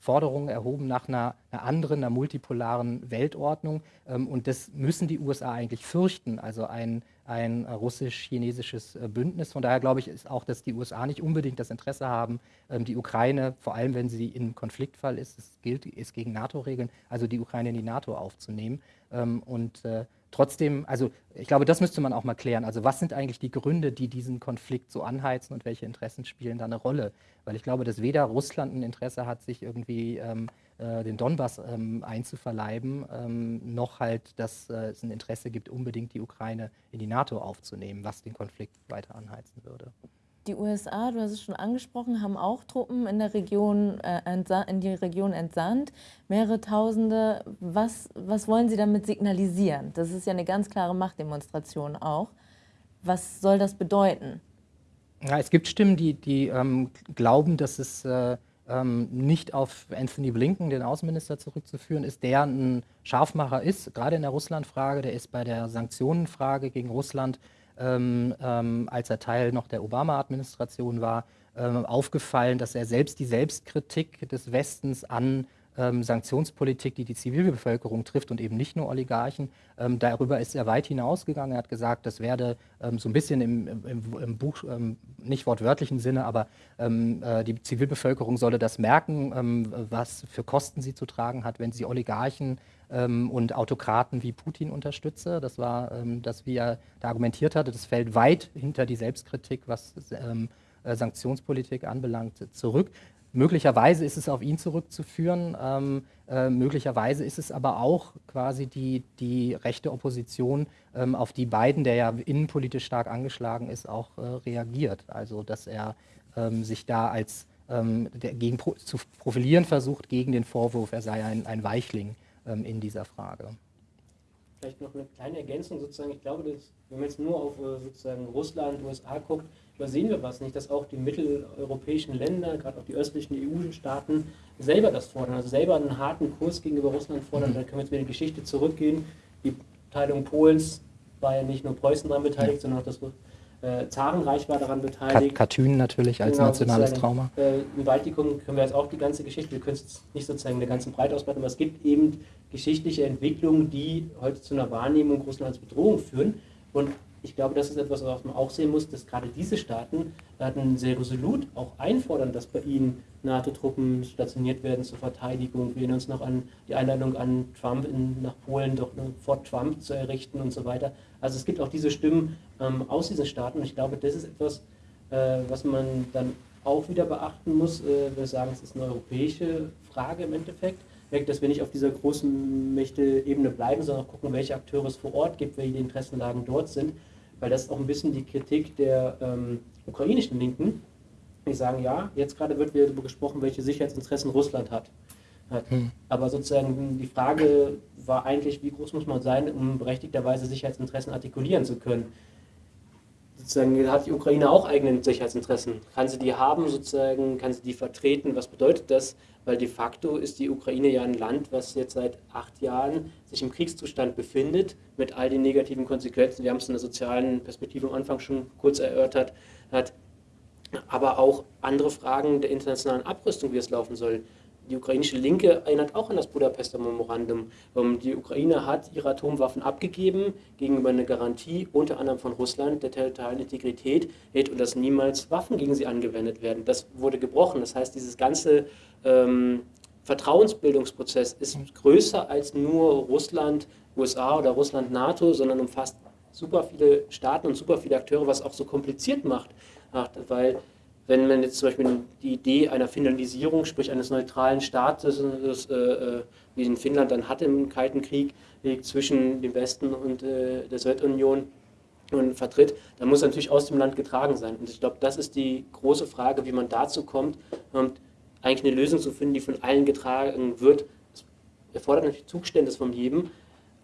Forderungen erhoben nach einer, einer, anderen, einer multipolaren Weltordnung. Ähm, und das müssen die USA eigentlich fürchten, also ein, ein russisch-chinesisches äh, Bündnis. Von daher glaube ich ist auch, dass die USA nicht unbedingt das Interesse haben, ähm, die Ukraine, vor allem wenn sie im Konfliktfall ist, es gilt, ist gegen NATO-Regeln, also die Ukraine in die NATO aufzunehmen. Ähm, und äh, trotzdem, also ich glaube, das müsste man auch mal klären. Also was sind eigentlich die Gründe, die diesen Konflikt so anheizen und welche Interessen spielen da eine Rolle? Weil ich glaube, dass weder Russland ein Interesse hat, sich irgendwie ähm, äh, den Donbass ähm, einzuverleiben, ähm, noch halt, dass äh, es ein Interesse gibt, unbedingt die Ukraine in die NATO aufzunehmen, was den Konflikt weiter anheizen würde. Die USA, du hast es schon angesprochen, haben auch Truppen in der Region, äh, in die Region entsandt, mehrere Tausende. Was, was wollen sie damit signalisieren? Das ist ja eine ganz klare Machtdemonstration auch. Was soll das bedeuten? Ja, es gibt Stimmen, die, die ähm, glauben, dass es äh, ähm, nicht auf Anthony Blinken, den Außenminister, zurückzuführen ist, der ein Scharfmacher ist, gerade in der Russlandfrage, der ist bei der Sanktionenfrage gegen Russland als er Teil noch der Obama-Administration war, ähm, aufgefallen, dass er selbst die Selbstkritik des Westens an ähm, Sanktionspolitik, die die Zivilbevölkerung trifft und eben nicht nur Oligarchen. Ähm, darüber ist er weit hinausgegangen. Er hat gesagt, das werde ähm, so ein bisschen im, im, im Buch, ähm, nicht wortwörtlichen Sinne, aber ähm, äh, die Zivilbevölkerung solle das merken, ähm, was für Kosten sie zu tragen hat, wenn sie Oligarchen und Autokraten wie Putin unterstütze. Das war das, wie er da argumentiert hatte. Das fällt weit hinter die Selbstkritik, was äh, Sanktionspolitik anbelangt, zurück. Möglicherweise ist es auf ihn zurückzuführen, ähm, äh, möglicherweise ist es aber auch quasi die, die rechte Opposition, ähm, auf die Biden, der ja innenpolitisch stark angeschlagen ist, auch äh, reagiert. Also dass er ähm, sich da als ähm, gegen, zu profilieren versucht gegen den Vorwurf, er sei ein, ein Weichling ähm, in dieser Frage. Vielleicht noch eine kleine Ergänzung sozusagen. Ich glaube, dass, wenn man jetzt nur auf äh, sozusagen Russland, USA guckt, übersehen wir was nicht, dass auch die mitteleuropäischen Länder, gerade auch die östlichen EU-Staaten, selber das fordern, also selber einen harten Kurs gegenüber Russland fordern. Mhm. Da können wir jetzt wieder in die Geschichte zurückgehen. Die Teilung Polens war ja nicht nur Preußen daran beteiligt, sondern auch das äh, Zarenreich war daran beteiligt. Katyn natürlich als genau, nationales Trauma. Äh, Im Baltikum können wir jetzt auch die ganze Geschichte, wir können es nicht sozusagen in der ganzen Breite ausbreiten, aber es gibt eben geschichtliche Entwicklungen, die heute zu einer Wahrnehmung Russlands Bedrohung führen. Und ich glaube, das ist etwas, was man auch sehen muss, dass gerade diese Staaten dann sehr resolut auch einfordern, dass bei ihnen NATO-Truppen stationiert werden zur Verteidigung. Wir erinnern uns noch an die Einladung an Trump in, nach Polen, doch eine Fort Trump zu errichten und so weiter. Also es gibt auch diese Stimmen ähm, aus diesen Staaten und ich glaube, das ist etwas, äh, was man dann auch wieder beachten muss. Äh, wir sagen, es ist eine europäische Frage im Endeffekt dass wir nicht auf dieser großen Mächte-Ebene bleiben, sondern auch gucken, welche Akteure es vor Ort gibt, welche Interessenlagen dort sind weil das ist auch ein bisschen die Kritik der ähm, ukrainischen Linken, die sagen, ja, jetzt gerade wird wieder darüber gesprochen, welche Sicherheitsinteressen Russland hat. hat. Hm. Aber sozusagen die Frage war eigentlich, wie groß muss man sein, um berechtigterweise Sicherheitsinteressen artikulieren zu können. sozusagen hat die Ukraine auch eigene Sicherheitsinteressen. Kann sie die haben sozusagen, kann sie die vertreten? Was bedeutet das? Weil de facto ist die Ukraine ja ein Land, was jetzt seit acht Jahren sich im Kriegszustand befindet, mit all den negativen Konsequenzen. Wir haben es in der sozialen Perspektive am Anfang schon kurz erörtert. Hat aber auch andere Fragen der internationalen Abrüstung, wie es laufen soll die ukrainische Linke erinnert auch an das Budapester Memorandum. Ähm, die Ukraine hat ihre Atomwaffen abgegeben gegenüber einer Garantie, unter anderem von Russland, der territorialen Integrität und dass niemals Waffen gegen sie angewendet werden. Das wurde gebrochen. Das heißt, dieses ganze ähm, Vertrauensbildungsprozess ist größer als nur Russland, USA oder Russland, NATO, sondern umfasst super viele Staaten und super viele Akteure, was auch so kompliziert macht, weil wenn man jetzt zum Beispiel die Idee einer Finlandisierung, sprich eines neutralen Staates, äh, äh, wie in Finnland dann hatte im Kalten Krieg, zwischen dem Westen und äh, der Sowjetunion und vertritt, dann muss er natürlich aus dem Land getragen sein. Und ich glaube, das ist die große Frage, wie man dazu kommt, und eigentlich eine Lösung zu finden, die von allen getragen wird. Das erfordert natürlich Zugeständnis von jedem,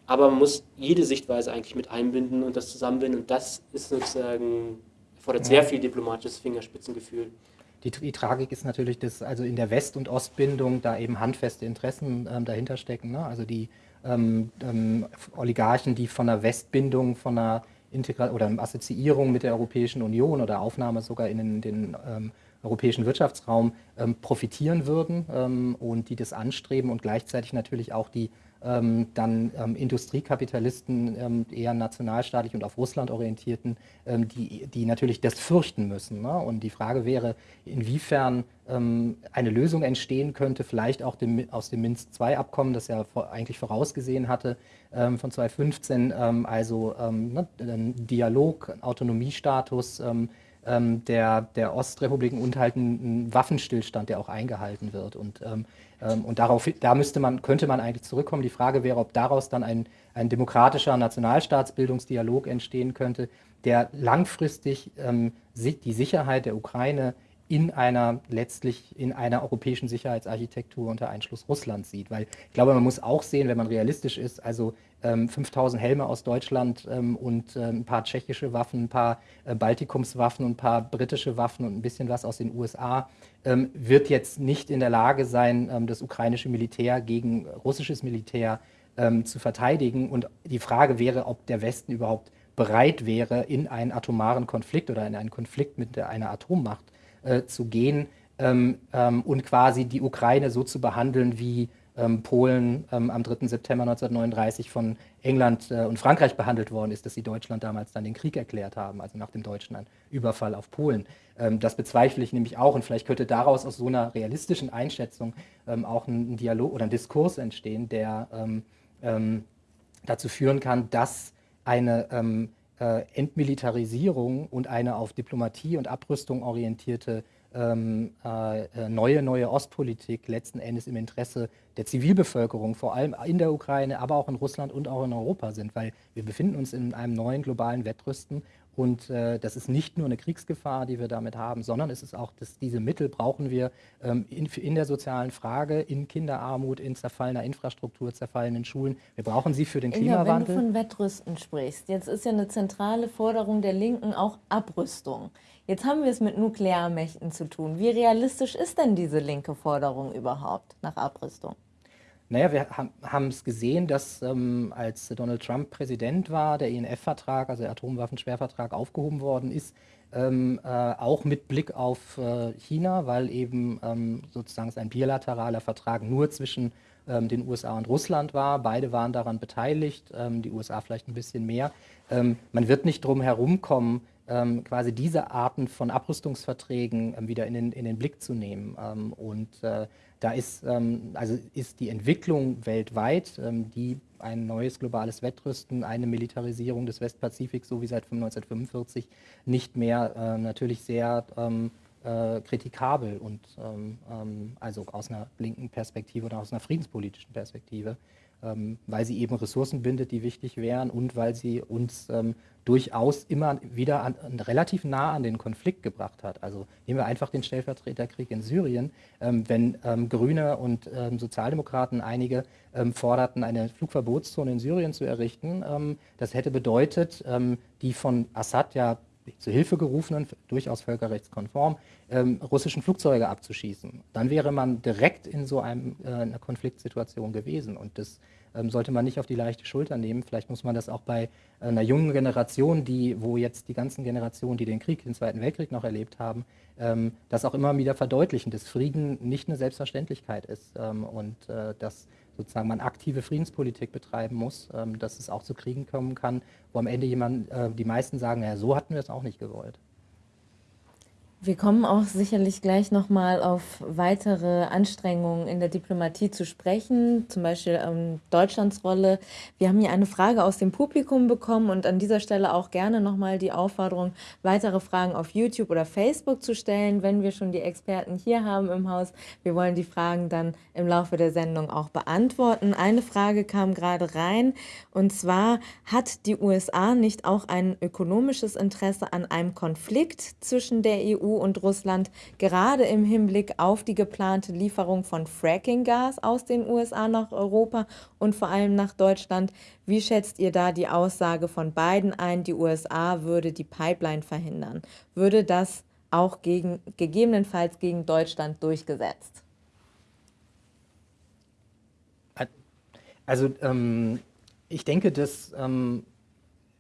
aber man muss jede Sichtweise eigentlich mit einbinden und das zusammenbinden. Und das ist sozusagen fordert sehr viel diplomatisches Fingerspitzengefühl. Die, die, Tragik ist natürlich, dass also in der West- und Ostbindung da eben handfeste Interessen ähm, dahinter stecken. Ne? Also die ähm, ähm, Oligarchen, die von der Westbindung, von einer Integra oder Assoziierung mit der Europäischen Union oder Aufnahme sogar in den, den ähm, europäischen Wirtschaftsraum ähm, profitieren würden ähm, und die das anstreben und gleichzeitig natürlich auch die dann ähm, Industriekapitalisten, ähm, eher nationalstaatlich und auf Russland orientierten, ähm, die, die natürlich das fürchten müssen. Ne? Und die Frage wäre, inwiefern ähm, eine Lösung entstehen könnte, vielleicht auch dem, aus dem Minsk-II-Abkommen, das ja vor, eigentlich vorausgesehen hatte, ähm, von 2015, also ne, Dialog, Autonomiestatus, ähm, der, der Ostrepubliken und halt ein, ein, Waffenstillstand, der auch eingehalten wird. Und, ähm, ähm, und darauf, da müsste man, könnte man eigentlich zurückkommen. Die Frage wäre, ob daraus dann ein, ein demokratischer Nationalstaatsbildungsdialog entstehen könnte, der langfristig ähm, die Sicherheit der Ukraine in einer letztlich in einer europäischen Sicherheitsarchitektur unter Einschluss Russlands sieht. Weil ich glaube, man muss auch sehen, wenn man realistisch ist, also 5000 Helme aus Deutschland ähm, und äh, ein paar tschechische Waffen, ein paar äh, Baltikumswaffen und ein paar britische Waffen und ein bisschen was aus den USA, ähm, wird jetzt nicht in der Lage sein, ähm, das ukrainische Militär gegen russisches Militär ähm, zu verteidigen. Und die Frage wäre, ob der Westen überhaupt bereit wäre, in einen atomaren Konflikt oder in einen Konflikt mit einer Atommacht äh, zu gehen ähm, ähm, und quasi die Ukraine so zu behandeln, wie ähm, Polen ähm, am 3. September 1939 von England äh, und Frankreich behandelt worden ist, dass sie Deutschland damals dann den Krieg erklärt haben, also nach dem deutschen Überfall auf Polen. Ähm, das bezweifle ich nämlich auch und vielleicht könnte daraus aus so einer realistischen Einschätzung ähm, auch ein, Dialog oder ein Diskurs entstehen, der dazu führen kann, dass eine äh, Entmilitarisierung und eine auf Diplomatie und Abrüstung orientierte ähm, äh, äh, neue, neue Ostpolitik letzten Endes im Interesse der Zivilbevölkerung, vor allem in der Ukraine, aber auch in Russland und auch in Europa sind, weil wir befinden uns in einem neuen globalen Wettrüsten und äh, das ist nicht nur eine Kriegsgefahr, die wir damit haben, sondern es ist auch, dass diese Mittel brauchen wir ähm, in, in, der sozialen Frage, in Kinderarmut, in zerfallener Infrastruktur, zerfallenen Schulen. Wir brauchen sie für den Klimawandel. Wenn du von Wettrüsten sprichst, jetzt ist ja eine zentrale Forderung der Linken auch Abrüstung. Jetzt haben wir es mit Nuklearmächten zu tun. Wie realistisch ist denn diese linke Forderung überhaupt nach Abrüstung? Naja, wir haben es gesehen, dass ähm, als Donald Trump Präsident war, der INF-Vertrag, also der Atomwaffenschwervertrag, aufgehoben worden ist, ähm, äh, auch mit Blick auf äh, China, weil eben ähm, sozusagen ein bilateraler Vertrag nur zwischen ähm, den USA und Russland war. Beide waren daran beteiligt, ähm, die USA vielleicht ein bisschen mehr. Ähm, man wird nicht drum herumkommen, ähm, quasi diese Arten von Abrüstungsverträgen ähm, wieder in den, in den Blick zu nehmen. Ähm, und äh, da ist, ähm, also ist die Entwicklung weltweit, ähm, die ein neues globales Wettrüsten, eine Militarisierung des Westpazifiks, so wie seit 1945, nicht mehr äh, natürlich sehr äh, kritikabel und also aus einer linken Perspektive oder aus einer friedenspolitischen Perspektive ähm, weil sie eben Ressourcen bindet, die wichtig wären und weil sie uns ähm, durchaus immer wieder an, relativ nah an den Konflikt gebracht hat. Also nehmen wir einfach den Stellvertreterkrieg in Syrien. Ähm, wenn ähm, Grüne und ähm, Sozialdemokraten einige ähm, forderten, eine Flugverbotszone in Syrien zu errichten, das hätte bedeutet, die von Assad ja zu Hilfe gerufenen, durchaus völkerrechtskonform, ähm, russischen Flugzeuge abzuschießen. Dann wäre man direkt in so einem, äh, einer Konfliktsituation gewesen. Und das ähm, sollte man nicht auf die leichte Schulter nehmen. Vielleicht muss man das auch bei einer jungen Generation, die, wo jetzt die ganzen Generationen, die den Krieg, den Zweiten Weltkrieg noch erlebt haben, ähm, das auch immer wieder verdeutlichen, dass Frieden nicht eine Selbstverständlichkeit ist ähm, und äh, dass sozusagen man aktive Friedenspolitik betreiben muss, ähm, dass es auch zu Kriegen kommen kann, wo am Ende jemand, äh, die meisten sagen, ja, so hatten wir es auch nicht gewollt. Wir kommen auch sicherlich gleich nochmal auf weitere Anstrengungen in der Diplomatie zu sprechen, zum Beispiel ähm, Deutschlands Rolle. Wir haben hier eine Frage aus dem Publikum bekommen und an dieser Stelle auch gerne nochmal die Aufforderung, weitere Fragen auf YouTube oder Facebook zu stellen, wenn wir schon die Experten hier haben im Haus. Wir wollen die Fragen dann im Laufe der Sendung auch beantworten. Eine Frage kam gerade rein und zwar, hat die USA nicht auch ein ökonomisches Interesse an einem Konflikt zwischen der EU und Russland, gerade im Hinblick auf die geplante Lieferung von Fracking-Gas aus den USA nach Europa und vor allem nach Deutschland. Wie schätzt ihr da die Aussage von Biden ein, die USA würde die Pipeline verhindern? Würde das auch gegen, gegebenenfalls gegen Deutschland durchgesetzt? Also ähm, ich denke, dass ähm,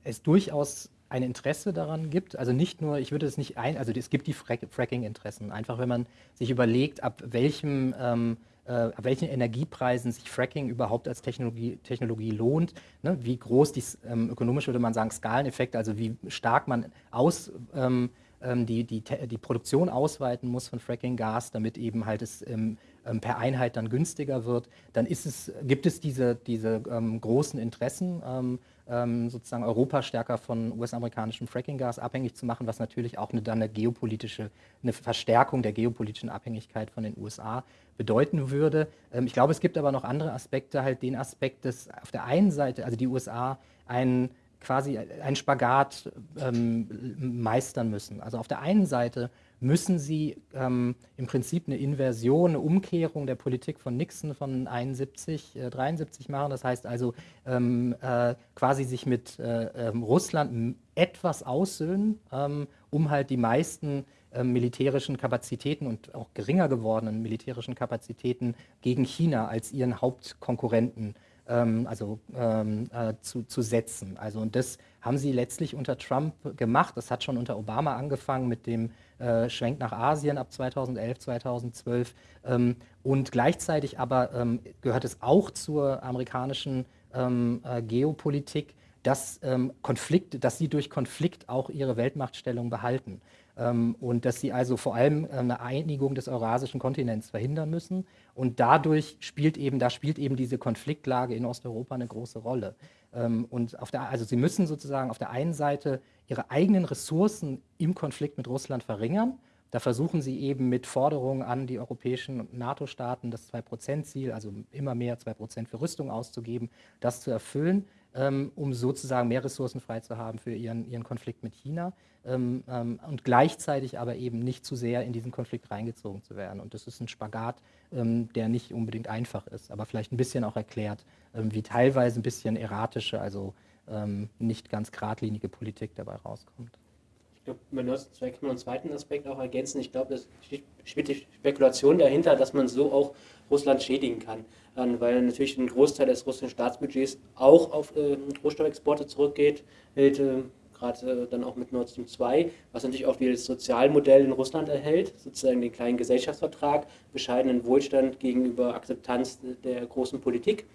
es durchaus ein Interesse daran gibt. Also nicht nur, ich würde es nicht ein, also es gibt die Fracking-Interessen. Einfach wenn man sich überlegt, ab welchem ähm, äh, ab welchen Energiepreisen sich Fracking überhaupt als Technologie, Technologie lohnt, ne? wie groß die ähm, ökonomisch würde man sagen Skaleneffekt, also wie stark man aus ähm, ähm die, die, die Produktion ausweiten muss von Fracking-Gas, damit eben halt es ähm, ähm, per Einheit dann günstiger wird, dann es, gibt es diese, diese ähm, großen Interessen ähm, sozusagen Europa stärker von US-amerikanischem Fracking-Gas abhängig zu machen, was natürlich auch eine, dann eine geopolitische, eine Verstärkung der geopolitischen Abhängigkeit von den USA bedeuten würde. Ähm, ich glaube, es gibt aber noch andere Aspekte, halt den Aspekt, dass auf der einen Seite, also die USA einen quasi einen Spagat ähm, meistern müssen. Also auf der einen Seite müssen sie ähm, im Prinzip eine Inversion, eine Umkehrung der Politik von Nixon von 71, äh, 73 machen. Das heißt also ähm, äh, quasi sich mit äh, ähm, Russland etwas aussöhnen, ähm, um halt die meisten ähm, militärischen Kapazitäten und auch geringer gewordenen militärischen Kapazitäten gegen China als ihren Hauptkonkurrenten ähm, also äh, zu, zu setzen. Also und das haben sie letztlich unter Trump gemacht. Das hat schon unter Obama angefangen mit dem äh, Schwenk nach Asien ab 2011, 2012. Ähm, und gleichzeitig aber ähm, gehört es auch zur amerikanischen ähm, äh, Geopolitik, dass, ähm, Konflikt, dass sie durch Konflikt auch ihre Weltmachtstellung behalten. Ähm, und dass sie also vor allem äh, eine Einigung des eurasischen Kontinents verhindern müssen. Und dadurch spielt eben, da spielt eben diese Konfliktlage in Osteuropa eine große Rolle. Ähm, und auf der, also sie müssen sozusagen auf der einen Seite ihre eigenen Ressourcen im Konflikt mit Russland verringern. Da versuchen sie eben mit Forderungen an die europäischen NATO-Staaten das 2-Prozent-Ziel, also immer mehr 2 Prozent für Rüstung auszugeben, das zu erfüllen, ähm, um sozusagen mehr Ressourcen frei zu haben für ihren, ihren Konflikt mit China ähm, ähm, und gleichzeitig aber eben nicht zu sehr in diesen Konflikt reingezogen zu werden. Und das ist ein Spagat, ähm, der nicht unbedingt einfach ist, aber vielleicht ein bisschen auch erklärt, ähm, wie teilweise ein bisschen erratische, also ähm, nicht ganz geradlinige Politik dabei rauskommt. Ich glaube, man vielleicht einen zweiten Aspekt auch ergänzen. Ich glaube, es steht die Spekulation dahinter, dass man so auch Russland schädigen kann. Weil natürlich ein Großteil des russischen Staatsbudgets auch auf äh, Rohstoffexporte zurückgeht, äh, gerade äh, dann auch mit Nord Stream 2, was natürlich auch das Sozialmodell in Russland erhält, sozusagen den kleinen Gesellschaftsvertrag, bescheidenen Wohlstand gegenüber Akzeptanz der großen Politik.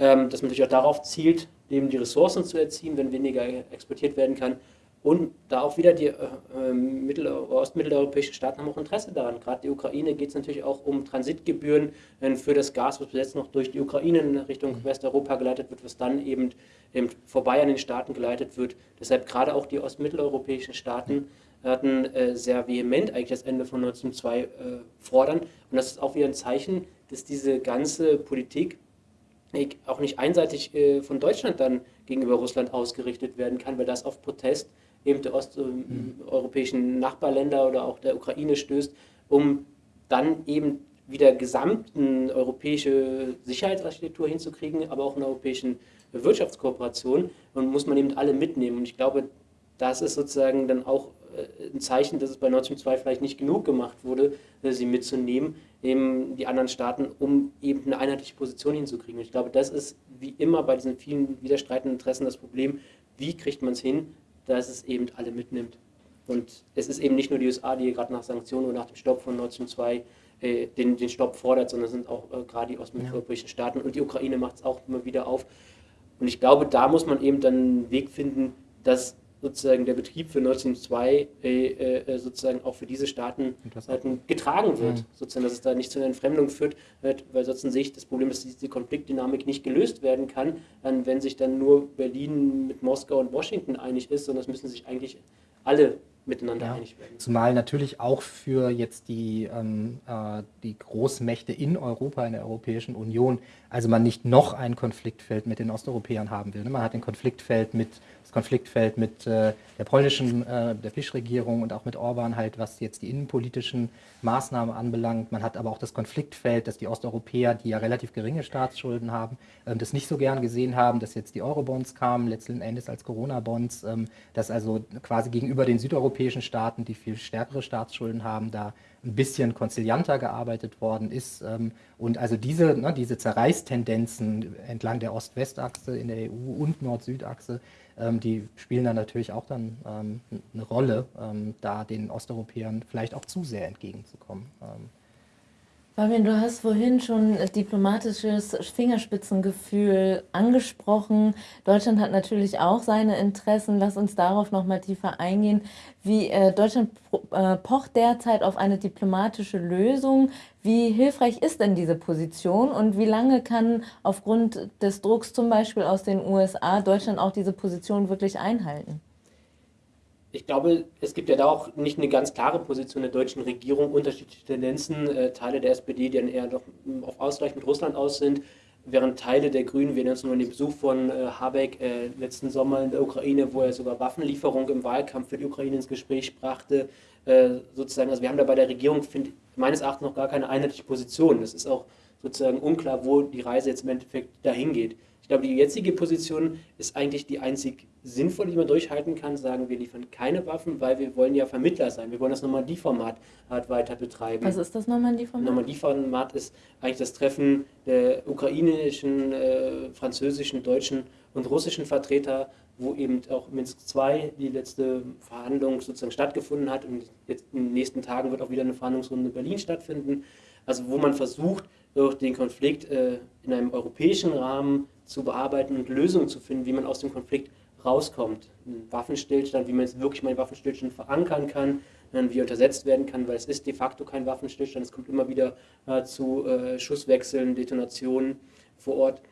Ähm, dass man natürlich auch darauf zielt, eben die Ressourcen zu erziehen, wenn weniger exportiert werden kann. Und da auch wieder die äh, äh mittel- ostmitteleuropäischen Staaten haben auch Interesse daran. Gerade die Ukraine geht es natürlich auch um Transitgebühren äh, für das Gas, was bis jetzt noch durch die Ukraine in Richtung mhm. Westeuropa geleitet wird, was dann eben, eben vorbei an den Staaten geleitet wird. Deshalb gerade auch die ostmitteleuropäischen Staaten hatten äh, sehr vehement eigentlich das Ende von 1902 äh, fordern. Und das ist auch wieder ein Zeichen, dass diese ganze Politik auch nicht einseitig äh, von Deutschland dann gegenüber Russland ausgerichtet werden kann, weil das auf Protest eben der osteuropäischen Nachbarländer oder auch der Ukraine stößt, um dann eben wieder gesamten europäische Sicherheitsarchitektur hinzukriegen, aber auch eine europäischen Wirtschaftskooperation und muss man eben alle mitnehmen. Und ich glaube, das ist sozusagen dann auch äh, ein Zeichen, dass es bei Nord Stream 2 vielleicht nicht genug gemacht wurde, äh, sie mitzunehmen, eben die anderen Staaten, um eben eine einheitliche Position hinzukriegen. Und ich glaube, das ist wie immer bei diesen vielen widerstreitenden Interessen das Problem, wie kriegt man es hin, dass es eben alle mitnimmt. Und es ist eben nicht nur die USA, die gerade nach Sanktionen oder nach dem Stopp von Nord Stream 2 äh, den, den Stopp fordert, sondern es sind auch äh, gerade die osteuropäischen ja. Staaten und die Ukraine macht es auch immer wieder auf. Und ich glaube, da muss man eben dann einen Weg finden, dass sozusagen der Betrieb für 1902 äh, äh, sozusagen auch für diese Staaten halt getragen wird, mhm. sozusagen, dass es da nicht zu einer Entfremdung führt, weil sonst sehe ich das Problem, dass diese Konfliktdynamik nicht gelöst werden kann, dann, wenn sich dann nur Berlin mit Moskau und Washington einig ist, sondern es müssen sich eigentlich alle miteinander ja. einig werden. Zumal natürlich auch für jetzt die, ähm, äh, die Großmächte in Europa, in der Europäischen Union, also man nicht noch ein Konfliktfeld mit den Osteuropäern haben will. Ne? Man hat ein Konfliktfeld mit das Konfliktfeld mit äh, der polnischen, äh, der Fischregierung und auch mit Orban halt, was jetzt die innenpolitischen Maßnahmen anbelangt. Man hat aber auch das Konfliktfeld, dass die Osteuropäer, die ja relativ geringe Staatsschulden haben, ähm, das nicht so gern gesehen haben, dass jetzt die Eurobonds kamen, letzten Endes als Corona-Bonds, ähm, dass also quasi gegenüber den südeuropäischen Staaten, die viel stärkere Staatsschulden haben, da ein bisschen konzilianter gearbeitet worden ist. Ähm, und also diese, ne, diese Zerreißtendenzen entlang der Ost-West-Achse in der EU und Nord-Süd-Achse, ähm, die spielen dann natürlich auch dann ähm, eine Rolle, ähm, da den Osteuropäern vielleicht auch zu sehr entgegenzukommen. Fabian, du hast vorhin schon diplomatisches Fingerspitzengefühl angesprochen. Deutschland hat natürlich auch seine Interessen. Lass uns darauf noch mal tiefer eingehen. Wie äh, Deutschland äh, pocht derzeit auf eine diplomatische Lösung. Wie hilfreich ist denn diese Position und wie lange kann aufgrund des Drucks zum Beispiel aus den USA Deutschland auch diese Position wirklich einhalten? Ich glaube, es gibt ja da auch nicht eine ganz klare Position der deutschen Regierung, unterschiedliche Tendenzen, äh, Teile der SPD, die dann eher doch auf Ausgleich mit Russland aus sind, während Teile der Grünen, wir erinnern nur an den Besuch von äh, Habeck äh, letzten Sommer in der Ukraine, wo er sogar Waffenlieferung im Wahlkampf für die Ukraine ins Gespräch brachte, äh, sozusagen, also wir haben da bei der Regierung, find, meines Erachtens noch gar keine einheitliche Position. Es ist auch sozusagen unklar, wo die Reise jetzt im Endeffekt dahin geht. Ich glaube, die jetzige Position ist eigentlich die einzig sinnvolle, die man durchhalten kann. Sagen, wir liefern keine Waffen, weil wir wollen ja Vermittler sein. Wir wollen das Normandie-Format halt weiter betreiben. Was ist das Normandie-Format? Normandie-Format ist eigentlich das Treffen der ukrainischen, äh, französischen, deutschen und russischen Vertreter, wo eben auch Minsk II die letzte Verhandlung sozusagen stattgefunden hat. Und jetzt in den nächsten Tagen wird auch wieder eine Verhandlungsrunde in Berlin stattfinden. Also wo man versucht, den Konflikt äh, in einem europäischen Rahmen zu bearbeiten und Lösungen zu finden, wie man aus dem Konflikt rauskommt. Ein Waffenstillstand, wie man jetzt wirklich mal einen Waffenstillstand verankern kann, wie er untersetzt werden kann, weil es ist de facto kein Waffenstillstand. Es kommt immer wieder äh, zu äh, Schusswechseln, Detonationen vor Ort.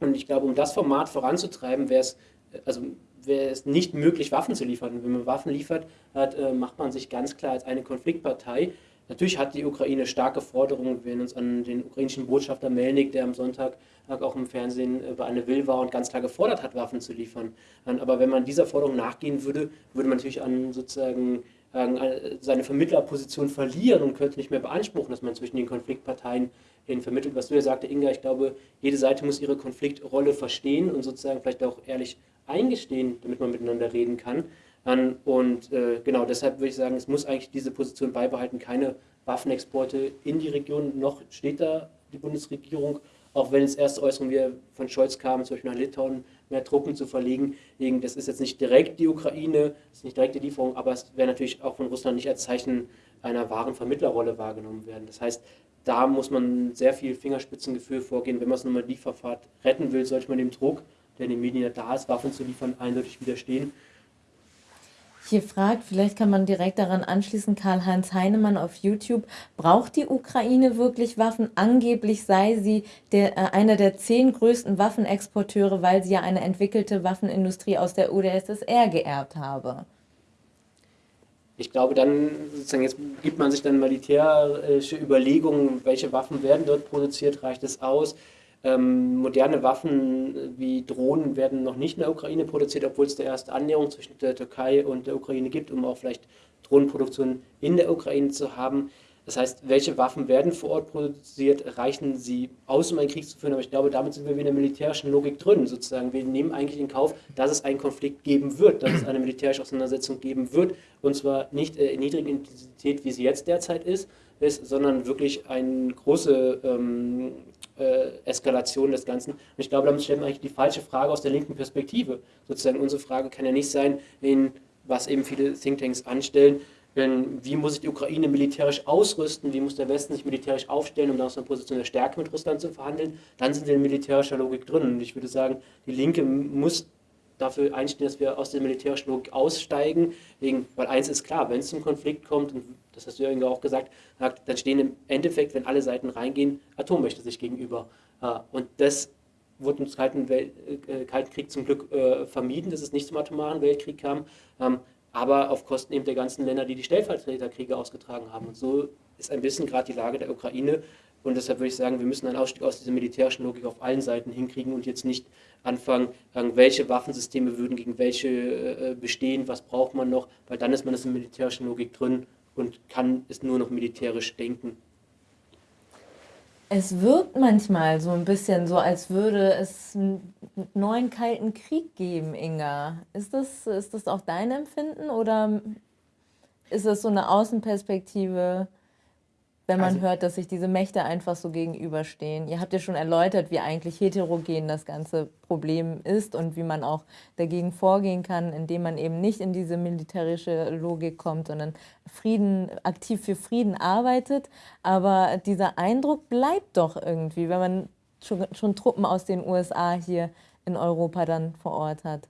Und ich glaube, um das Format voranzutreiben, wäre es, also wäre es nicht möglich, Waffen zu liefern. Wenn man Waffen liefert, hat, äh, macht man sich ganz klar als eine Konfliktpartei Natürlich hat die Ukraine starke Forderungen. Wir erinnern uns an den ukrainischen Botschafter Melnik, der am Sonntag auch im Fernsehen bei Anne Will war und ganz klar gefordert hat, Waffen zu liefern. Aber wenn man dieser Forderung nachgehen würde, würde man natürlich an sozusagen seine Vermittlerposition verlieren und könnte nicht mehr beanspruchen, dass man zwischen den Konfliktparteien hin vermittelt. Was du ja sagte, Inga, ich glaube, jede Seite muss ihre Konfliktrolle verstehen und sozusagen vielleicht auch ehrlich eingestehen, damit man miteinander reden kann an. Und äh, genau deshalb würde ich sagen, es muss eigentlich diese Position beibehalten, keine Waffenexporte in die Region. Noch steht da die Bundesregierung, auch wenn es erste Äußerungen von Scholz kamen, zum Beispiel nach Litauen mehr Truppen zu verlegen. Das ist jetzt nicht direkt die Ukraine, das ist nicht direkt die Lieferung, aber es wäre natürlich auch von Russland nicht als Zeichen einer wahren Vermittlerrolle wahrgenommen werden. Das heißt, da muss man sehr viel Fingerspitzengefühl vorgehen. Wenn man es nochmal Lieferfahrt retten will, sollte man dem Druck, der in den Medien da ist, Waffen zu liefern, eindeutig widerstehen. Hier fragt, vielleicht kann man direkt daran anschließen, Karl-Heinz Heinemann auf YouTube, braucht die Ukraine wirklich Waffen? Angeblich sei sie der, äh, einer der zehn größten Waffenexporteure, weil sie ja eine entwickelte Waffenindustrie aus der UdSSR geerbt habe. Ich glaube, dann sozusagen jetzt gibt man sich dann militärische Überlegungen, welche Waffen werden dort produziert, reicht es aus? Ähm, moderne Waffen wie Drohnen werden noch nicht in der Ukraine produziert, obwohl es der erste Annäherung zwischen der Türkei und der Ukraine gibt, um auch vielleicht Drohnenproduktion in der Ukraine zu haben. Das heißt, welche Waffen werden vor Ort produziert, reichen sie aus, um einen Krieg zu führen? Aber ich glaube, damit sind wir in der militärischen Logik drin, sozusagen. Wir nehmen eigentlich in Kauf, dass es einen Konflikt geben wird, dass es eine militärische Auseinandersetzung geben wird. Und zwar nicht äh, in niedriger Intensität, wie sie jetzt derzeit ist, ist sondern wirklich eine große ähm, äh, Eskalation des Ganzen. Und ich glaube, damit stellt man eigentlich die falsche Frage aus der linken Perspektive. Sozusagen unsere Frage kann ja nicht sein, in was eben viele Thinktanks anstellen, wie muss sich die Ukraine militärisch ausrüsten, wie muss der Westen sich militärisch aufstellen, um aus einer Position der Stärke mit Russland zu verhandeln, dann sind wir in militärischer Logik drin. Und ich würde sagen, die Linke muss dafür einstehen, dass wir aus der militärischen Logik aussteigen, wegen, weil eins ist klar, wenn es zum Konflikt kommt, und das hast du ja auch gesagt, dann stehen im Endeffekt, wenn alle Seiten reingehen, Atommächte sich gegenüber. Und das wurde im Kalten, Welt, äh, Kalten Krieg zum Glück äh, vermieden, dass es nicht zum atomaren Weltkrieg kam. Ähm, aber auf Kosten eben der ganzen Länder, die die Stellvertreterkriege ausgetragen haben. Und so ist ein bisschen gerade die Lage der Ukraine. Und deshalb würde ich sagen, wir müssen einen Ausstieg aus dieser militärischen Logik auf allen Seiten hinkriegen und jetzt nicht anfangen, welche Waffensysteme würden gegen welche äh, bestehen, was braucht man noch, weil dann ist man in der militärischen Logik drin und kann es nur noch militärisch denken. Es wirkt manchmal so ein bisschen so, als würde es einen neuen kalten Krieg geben, Inga. Ist das, ist das auch dein Empfinden oder ist das so eine Außenperspektive? Wenn man also, hört, dass sich diese Mächte einfach so gegenüberstehen. Ihr habt ja schon erläutert, wie eigentlich heterogen das ganze Problem ist und wie man auch dagegen vorgehen kann, indem man eben nicht in diese militärische Logik kommt, sondern Frieden, aktiv für Frieden arbeitet. Aber dieser Eindruck bleibt doch irgendwie, wenn man schon, schon Truppen aus den USA hier in Europa dann vor Ort hat.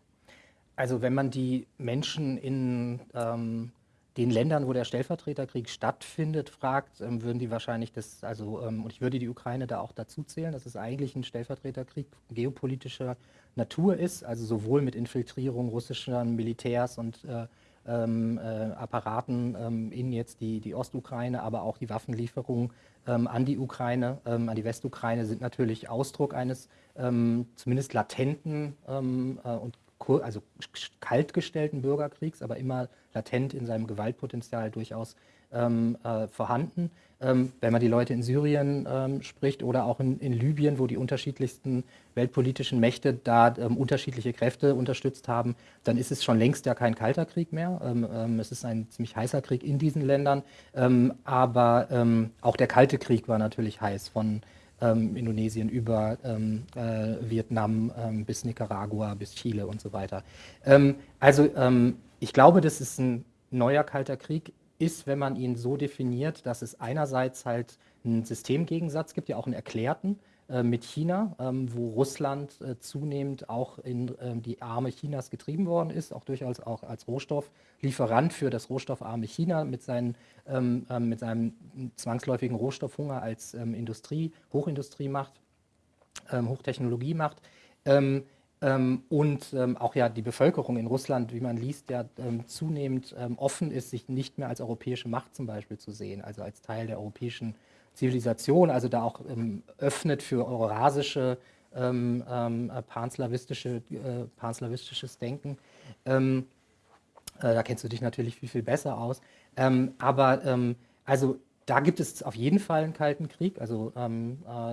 Also wenn man die Menschen in ähm, den Ländern, wo der Stellvertreterkrieg stattfindet, fragt, ähm, würden die wahrscheinlich das, also, ähm, und ich würde die Ukraine da auch dazu zählen, dass es eigentlich ein Stellvertreterkrieg geopolitischer Natur ist, also sowohl mit Infiltrierung russischer Militärs und äh, ähm, äh, Apparaten ähm, in jetzt die, die Ostukraine, aber auch die Waffenlieferungen ähm, an die Ukraine, ähm, an die Westukraine sind natürlich Ausdruck eines zumindest latenten äh, und also kaltgestellten Bürgerkriegs, aber immer latent in seinem Gewaltpotenzial durchaus ähm, äh, vorhanden. Ähm, wenn man die Leute in Syrien ähm, spricht oder auch in, in, Libyen, wo die unterschiedlichsten weltpolitischen Mächte da ähm, unterschiedliche Kräfte unterstützt haben, dann ist es schon längst ja kein kalter Krieg mehr. Ähm, ähm, es ist ein ziemlich heißer Krieg in diesen Ländern. aber auch der kalte Krieg war natürlich heiß von ähm, Indonesien über ähm, äh, Vietnam ähm, bis Nicaragua, bis Chile und so weiter. Ähm, also ähm, ich glaube, dass es ein neuer Kalter Krieg ist, wenn man ihn so definiert, dass es einerseits halt einen Systemgegensatz gibt, ja auch einen erklärten, mit China, ähm, wo Russland äh, zunehmend auch in ähm, die Arme Chinas getrieben worden ist, auch durchaus auch als Rohstofflieferant für das rohstoffarme China mit, seinen, ähm, mit seinem zwangsläufigen Rohstoffhunger als Industrie, Hochindustriemacht, Hochtechnologiemacht. Ähm, und ähm, auch ja die Bevölkerung in Russland, wie man liest, ja zunehmend offen ist, sich nicht mehr als europäische Macht zum Beispiel zu sehen, also als Teil der europäischen Zivilisation, also da auch ähm, öffnet für eurasische, ähm, ähm, panslawistische, äh, panslawistisches Denken. Ähm, äh, da kennst du dich natürlich viel, viel besser aus. Ähm, aber ähm, also da gibt es auf jeden Fall einen Kalten Krieg, also äh,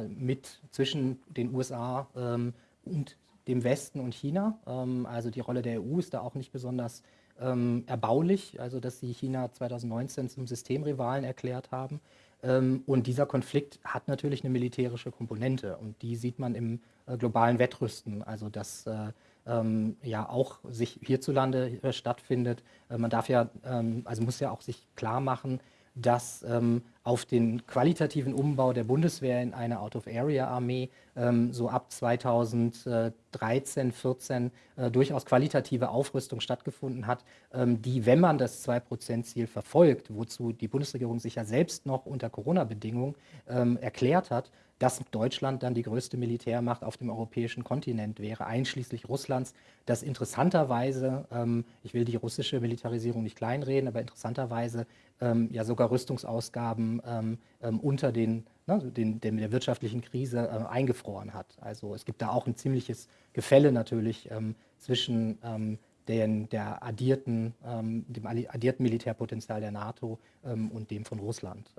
mit zwischen den USA und dem Westen und China. also die Rolle der EU ist da auch nicht besonders erbaulich, also dass sie China 2019 zum Systemrivalen erklärt haben. Ähm, und dieser Konflikt hat natürlich eine militärische Komponente und die sieht man im äh, globalen Wettrüsten, also dass äh, ähm, ja auch sich hierzulande äh, stattfindet. man darf ja, ähm, also muss ja auch sich klar machen, dass ähm, auf den qualitativen Umbau der Bundeswehr in eine Out-of-Area-Armee ähm, so ab 2013, 14 äh, durchaus qualitative Aufrüstung stattgefunden hat, ähm, die, wenn man das 2-Prozent-Ziel verfolgt, wozu die Bundesregierung sich ja selbst noch unter Corona-Bedingungen ähm, erklärt hat, dass Deutschland dann die größte Militärmacht auf dem europäischen Kontinent wäre, einschließlich Russlands, das interessanterweise, ähm, ich will die russische Militarisierung nicht kleinreden, aber interessanterweise ähm, ja sogar Rüstungsausgaben ähm, ähm unter den, ne, den, den, der wirtschaftlichen Krise äh, eingefroren hat. Also es gibt da auch ein ziemliches Gefälle natürlich ähm, zwischen ähm, den, der addierten, dem addierten Militärpotenzial der NATO und dem von Russland.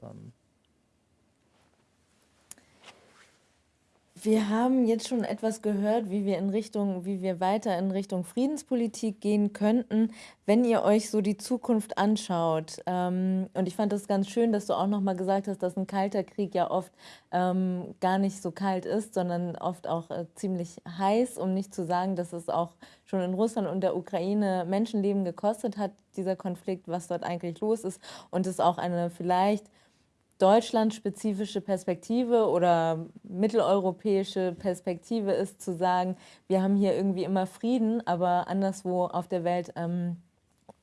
Wir haben jetzt schon etwas gehört, wie wir in Richtung, wie wir weiter in Richtung Friedenspolitik gehen könnten, wenn ihr euch so die Zukunft anschaut. Ähm, und ich fand das ganz schön, dass du auch noch mal gesagt hast, dass ein kalter Krieg ja oft ähm, gar nicht so kalt ist, sondern oft auch äh, ziemlich heiß, um nicht zu sagen, dass es auch schon in Russland und der Ukraine Menschenleben gekostet hat, dieser Konflikt, was dort eigentlich los ist und es auch eine vielleicht deutschlandspezifische Perspektive oder mitteleuropäische Perspektive ist zu sagen, wir haben hier irgendwie immer Frieden, aber anderswo auf der Welt, ähm,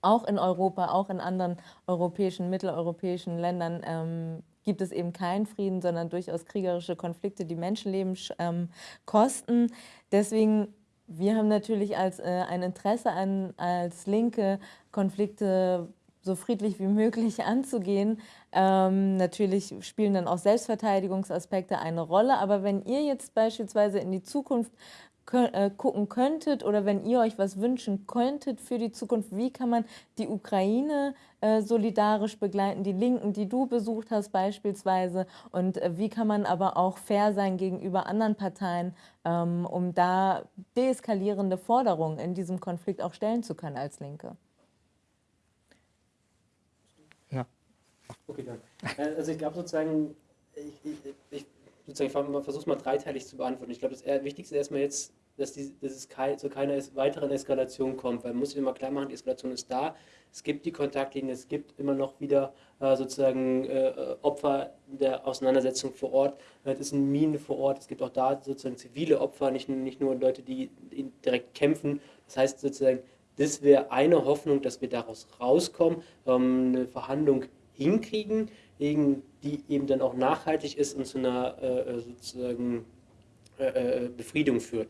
auch in Europa, auch in anderen europäischen, mitteleuropäischen Ländern ähm, gibt es eben keinen Frieden, sondern durchaus kriegerische Konflikte, die Menschenleben ähm, kosten. Deswegen wir haben natürlich als, äh, ein Interesse an, als Linke, Konflikte so friedlich wie möglich anzugehen. Ähm, natürlich spielen dann auch Selbstverteidigungsaspekte eine Rolle, aber wenn ihr jetzt beispielsweise in die Zukunft äh, gucken könntet oder wenn ihr euch was wünschen könntet für die Zukunft, wie kann man die Ukraine äh, solidarisch begleiten, die Linken, die du besucht hast beispielsweise und äh, wie kann man aber auch fair sein gegenüber anderen Parteien, ähm, um da deeskalierende Forderungen in diesem Konflikt auch stellen zu können als Linke? Okay, danke. Äh, also ich glaube sozusagen, ich, ich, ich sozusagen versuche es mal dreiteilig zu beantworten. Ich glaube, das Wichtigste ist erstmal jetzt, dass, die, dass es kei, zu keiner weiteren Eskalation kommt, weil man muss sich immer klar machen, die Eskalation ist da, es gibt die Kontaktlinien, es gibt immer noch wieder äh, sozusagen äh, Opfer der Auseinandersetzung vor Ort, es ist ein Minen vor Ort, es gibt auch da sozusagen zivile Opfer, nicht, nicht nur Leute, die direkt kämpfen. Das heißt sozusagen, das wäre eine Hoffnung, dass wir daraus rauskommen, ähm, eine Verhandlung hinkriegen, die eben dann auch nachhaltig ist und zu einer äh, äh sozusagen äh, äh, Befriedung führt.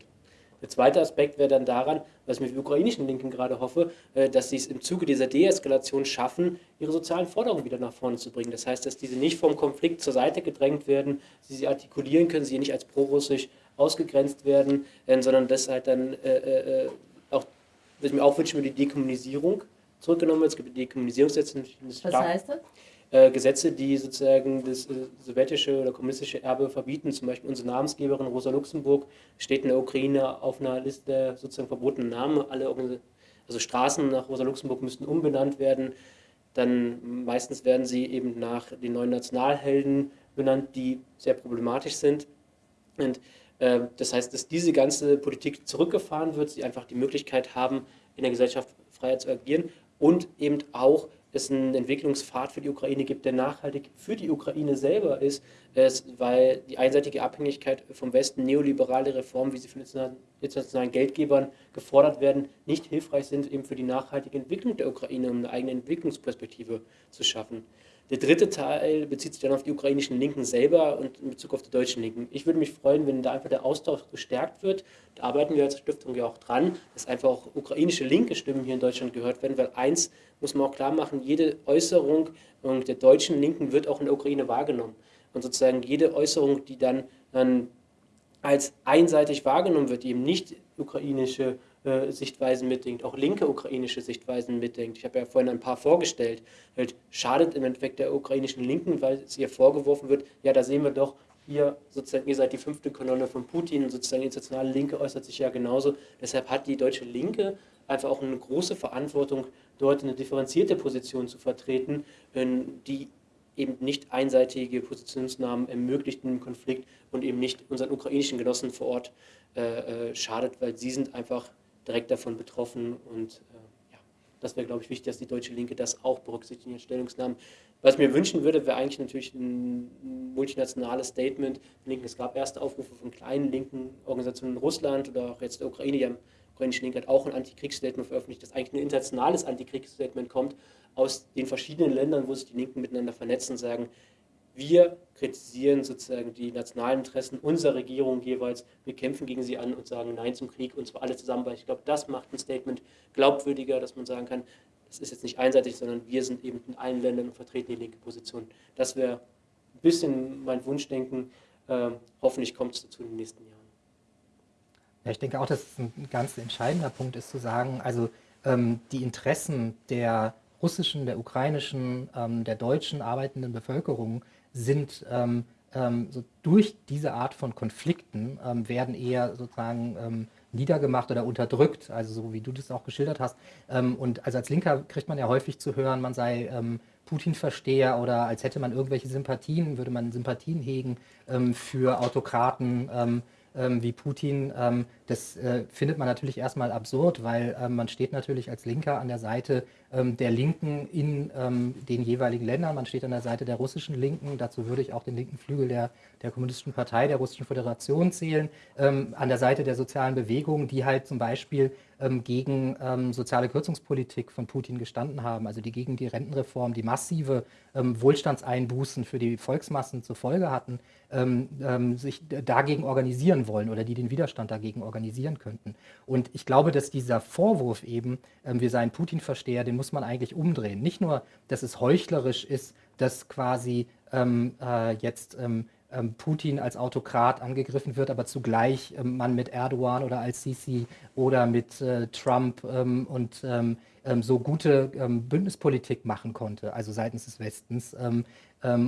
Der zweite Aspekt wäre dann daran, was ich mit ukrainischen Linken gerade hoffe, äh, dass sie es im Zuge dieser Deeskalation schaffen, ihre sozialen Forderungen wieder nach vorne zu bringen. Das heißt, dass diese nicht vom Konflikt zur Seite gedrängt werden, sie sie artikulieren können, sie nicht als prorussisch ausgegrenzt werden, äh, sondern dass halt dann auch, was ich mir auch wünsche, die Dekommunisierung zurückgenommen wird. Es gibt die Dekommunisierungsgesetze. Was heißt das? Äh, Gesetze, die sozusagen das äh, sowjetische oder kommunistische Erbe verbieten. Zum Beispiel unsere Namensgeberin Rosa Luxemburg steht in der Ukraine auf einer Liste sozusagen verbotener Namen. Alle also Straßen nach Rosa Luxemburg müssten umbenannt werden. Dann meistens werden sie eben nach den neuen Nationalhelden benannt, die sehr problematisch sind. Und äh, das heißt, dass diese ganze Politik zurückgefahren wird, sie einfach die Möglichkeit haben, in der Gesellschaft freier zu agieren und eben auch es einen Entwicklungspfad für die Ukraine gibt, der nachhaltig für die Ukraine selber ist, weil die einseitige Abhängigkeit vom Westen, neoliberale Reformen, wie sie von internationalen Geldgebern gefordert werden, nicht hilfreich sind eben für die nachhaltige Entwicklung der Ukraine, um eine eigene Entwicklungsperspektive zu schaffen. Der dritte Teil bezieht sich dann auf die ukrainischen Linken selber und in Bezug auf die deutschen Linken. Ich würde mich freuen, wenn da einfach der Austausch gestärkt wird. Da arbeiten wir als Stiftung ja auch dran, dass einfach auch ukrainische linke Stimmen hier in Deutschland gehört werden, weil eins muss man auch klar machen, jede Äußerung der deutschen Linken wird auch in der Ukraine wahrgenommen. Und sozusagen jede Äußerung, die dann, dann als einseitig wahrgenommen wird, die eben nicht ukrainische äh, Sichtweisen mitdenkt, auch linke ukrainische Sichtweisen mitdenkt. Ich habe ja vorhin ein paar vorgestellt. Halt schadet im Endeffekt der ukrainischen Linken, weil es ihr vorgeworfen wird, ja, da sehen wir doch, ihr sozusagen, ihr seid die fünfte Kolonne von Putin, sozusagen die internationale Linke äußert sich ja genauso. Deshalb hat die deutsche Linke einfach auch eine große Verantwortung, dort eine differenzierte Position zu vertreten, die eben nicht einseitige Positionsnahmen ermöglicht im Konflikt und eben nicht unseren ukrainischen Genossen vor Ort äh, äh schadet, weil sie sind einfach direkt davon betroffen und äh, ja, das wäre, glaube ich, wichtig, dass die deutsche Linke das auch berücksichtigt in ihren Stellungnahmen. Was ich mir wünschen würde, wäre eigentlich natürlich ein multinationales Statement. Es gab erste Aufrufe von kleinen linken Organisationen in Russland oder auch jetzt der Ukraine, die haben ukrainische Linke hat auch ein Antikriegsstatement veröffentlicht, das eigentlich ein internationales Antikriegsstatement kommt aus den verschiedenen Ländern, wo sich die Linken miteinander vernetzen und sagen, wir kritisieren sozusagen die nationalen Interessen unserer Regierung jeweils. Wir kämpfen gegen sie an und sagen Nein zum Krieg und zwar alle zusammen, weil ich glaube, das macht ein Statement glaubwürdiger, dass man sagen kann, es ist jetzt nicht einseitig, sondern wir sind eben in allen Ländern und vertreten die linke Position. Das wäre ein bisschen mein Wunschdenken. Äh, hoffentlich kommt es dazu in den nächsten Jahren. Ja, ich denke auch, dass es ein ganz entscheidender Punkt ist zu sagen, also ähm, die Interessen der russischen, der ukrainischen, ähm, der deutschen arbeitenden Bevölkerung sind ähm, ähm, so durch diese Art von Konflikten ähm, werden eher sozusagen ähm, niedergemacht oder unterdrückt, also so wie du das auch geschildert hast. Ähm, und also als Linker kriegt man ja häufig zu hören, man sei ähm, Putin-Versteher oder als hätte man irgendwelche Sympathien, würde man Sympathien hegen für Autokraten wie Putin. das äh, findet man natürlich erstmal absurd, weil man steht natürlich als Linker an der Seite ähm, der Linken in ähm, den jeweiligen Ländern. Man steht an der Seite der russischen Linken. Dazu würde ich auch den linken Flügel der, der Kommunistischen Partei, der Russischen Föderation zählen. Ähm, an der Seite der sozialen Bewegungen, die halt zum Beispiel ähm, gegen ähm, soziale Kürzungspolitik von Putin gestanden haben, also die gegen die Rentenreform, die massive ähm, Wohlstandseinbußen für die Volksmassen zur Folge hatten, sich dagegen organisieren wollen oder die den Widerstand dagegen organisieren könnten. Und ich glaube, dass dieser Vorwurf eben, wir seien Putin-Versteher, den muss man eigentlich umdrehen. Nicht nur, dass es heuchlerisch ist, dass quasi ähm, äh, jetzt ähm, ähm, Putin als Autokrat angegriffen wird, aber zugleich ähm, man mit Erdogan oder Al-Sisi oder mit äh, Trump ähm, und ähm, so gute Bündnispolitik machen konnte, also seitens des Westens.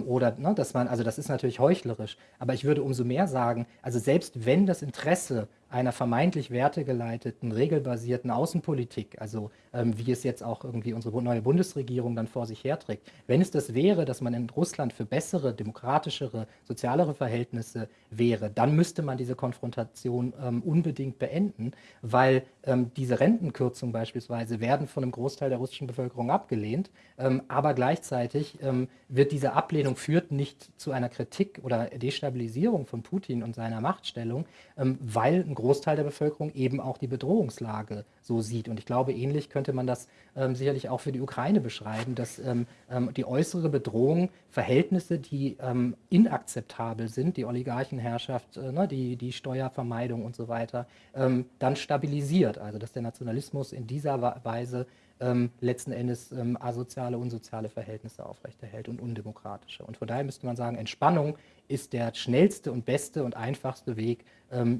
oder, ne, dass man, also das ist natürlich heuchlerisch, aber ich würde umso mehr sagen, also selbst wenn das Interesse einer vermeintlich wertegeleiteten, regelbasierten Außenpolitik, also ähm, wie es jetzt auch irgendwie unsere neue Bundesregierung dann vor sich herträgt, wenn es das wäre, dass man in Russland für bessere, demokratischere, sozialere Verhältnisse wäre, dann müsste man diese Konfrontation ähm, unbedingt beenden, weil ähm, diese Rentenkürzungen beispielsweise werden von einem Großteil der russischen Bevölkerung abgelehnt, ähm, aber gleichzeitig ähm, wird diese Ablehnung führt nicht zu einer Kritik oder Destabilisierung von Putin und seiner Machtstellung, ähm, weil ein Großteil der Bevölkerung eben auch die Bedrohungslage so sieht. Und ich glaube, ähnlich könnte man das ähm, sicherlich auch für die Ukraine beschreiben, dass ähm, ähm die äußere Bedrohung Verhältnisse, die ähm, inakzeptabel sind, die Oligarchenherrschaft, äh, ne, die, die Steuervermeidung und so weiter, ähm, dann stabilisiert. Also dass der Nationalismus in dieser Weise ähm, letzten Endes asoziale, unsoziale Verhältnisse aufrechterhält und undemokratische. Und von daher müsste man sagen, Entspannung ist der schnellste und beste und einfachste Weg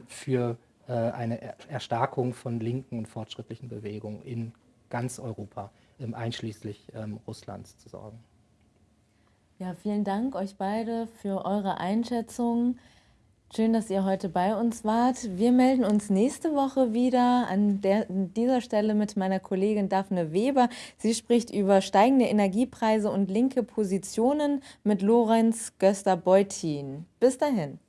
für eine Erstarkung von linken und fortschrittlichen Bewegungen in ganz Europa, ähm, einschließlich ähm, Russlands, zu sorgen. Ja, vielen Dank euch beide für eure Einschätzung. Schön, dass ihr heute bei uns wart. Wir melden uns nächste Woche wieder an, der, an dieser Stelle mit meiner Kollegin Daphne Weber. Sie spricht über steigende Energiepreise und linke Positionen mit Lorenz Göster-Beutin. Bis dahin.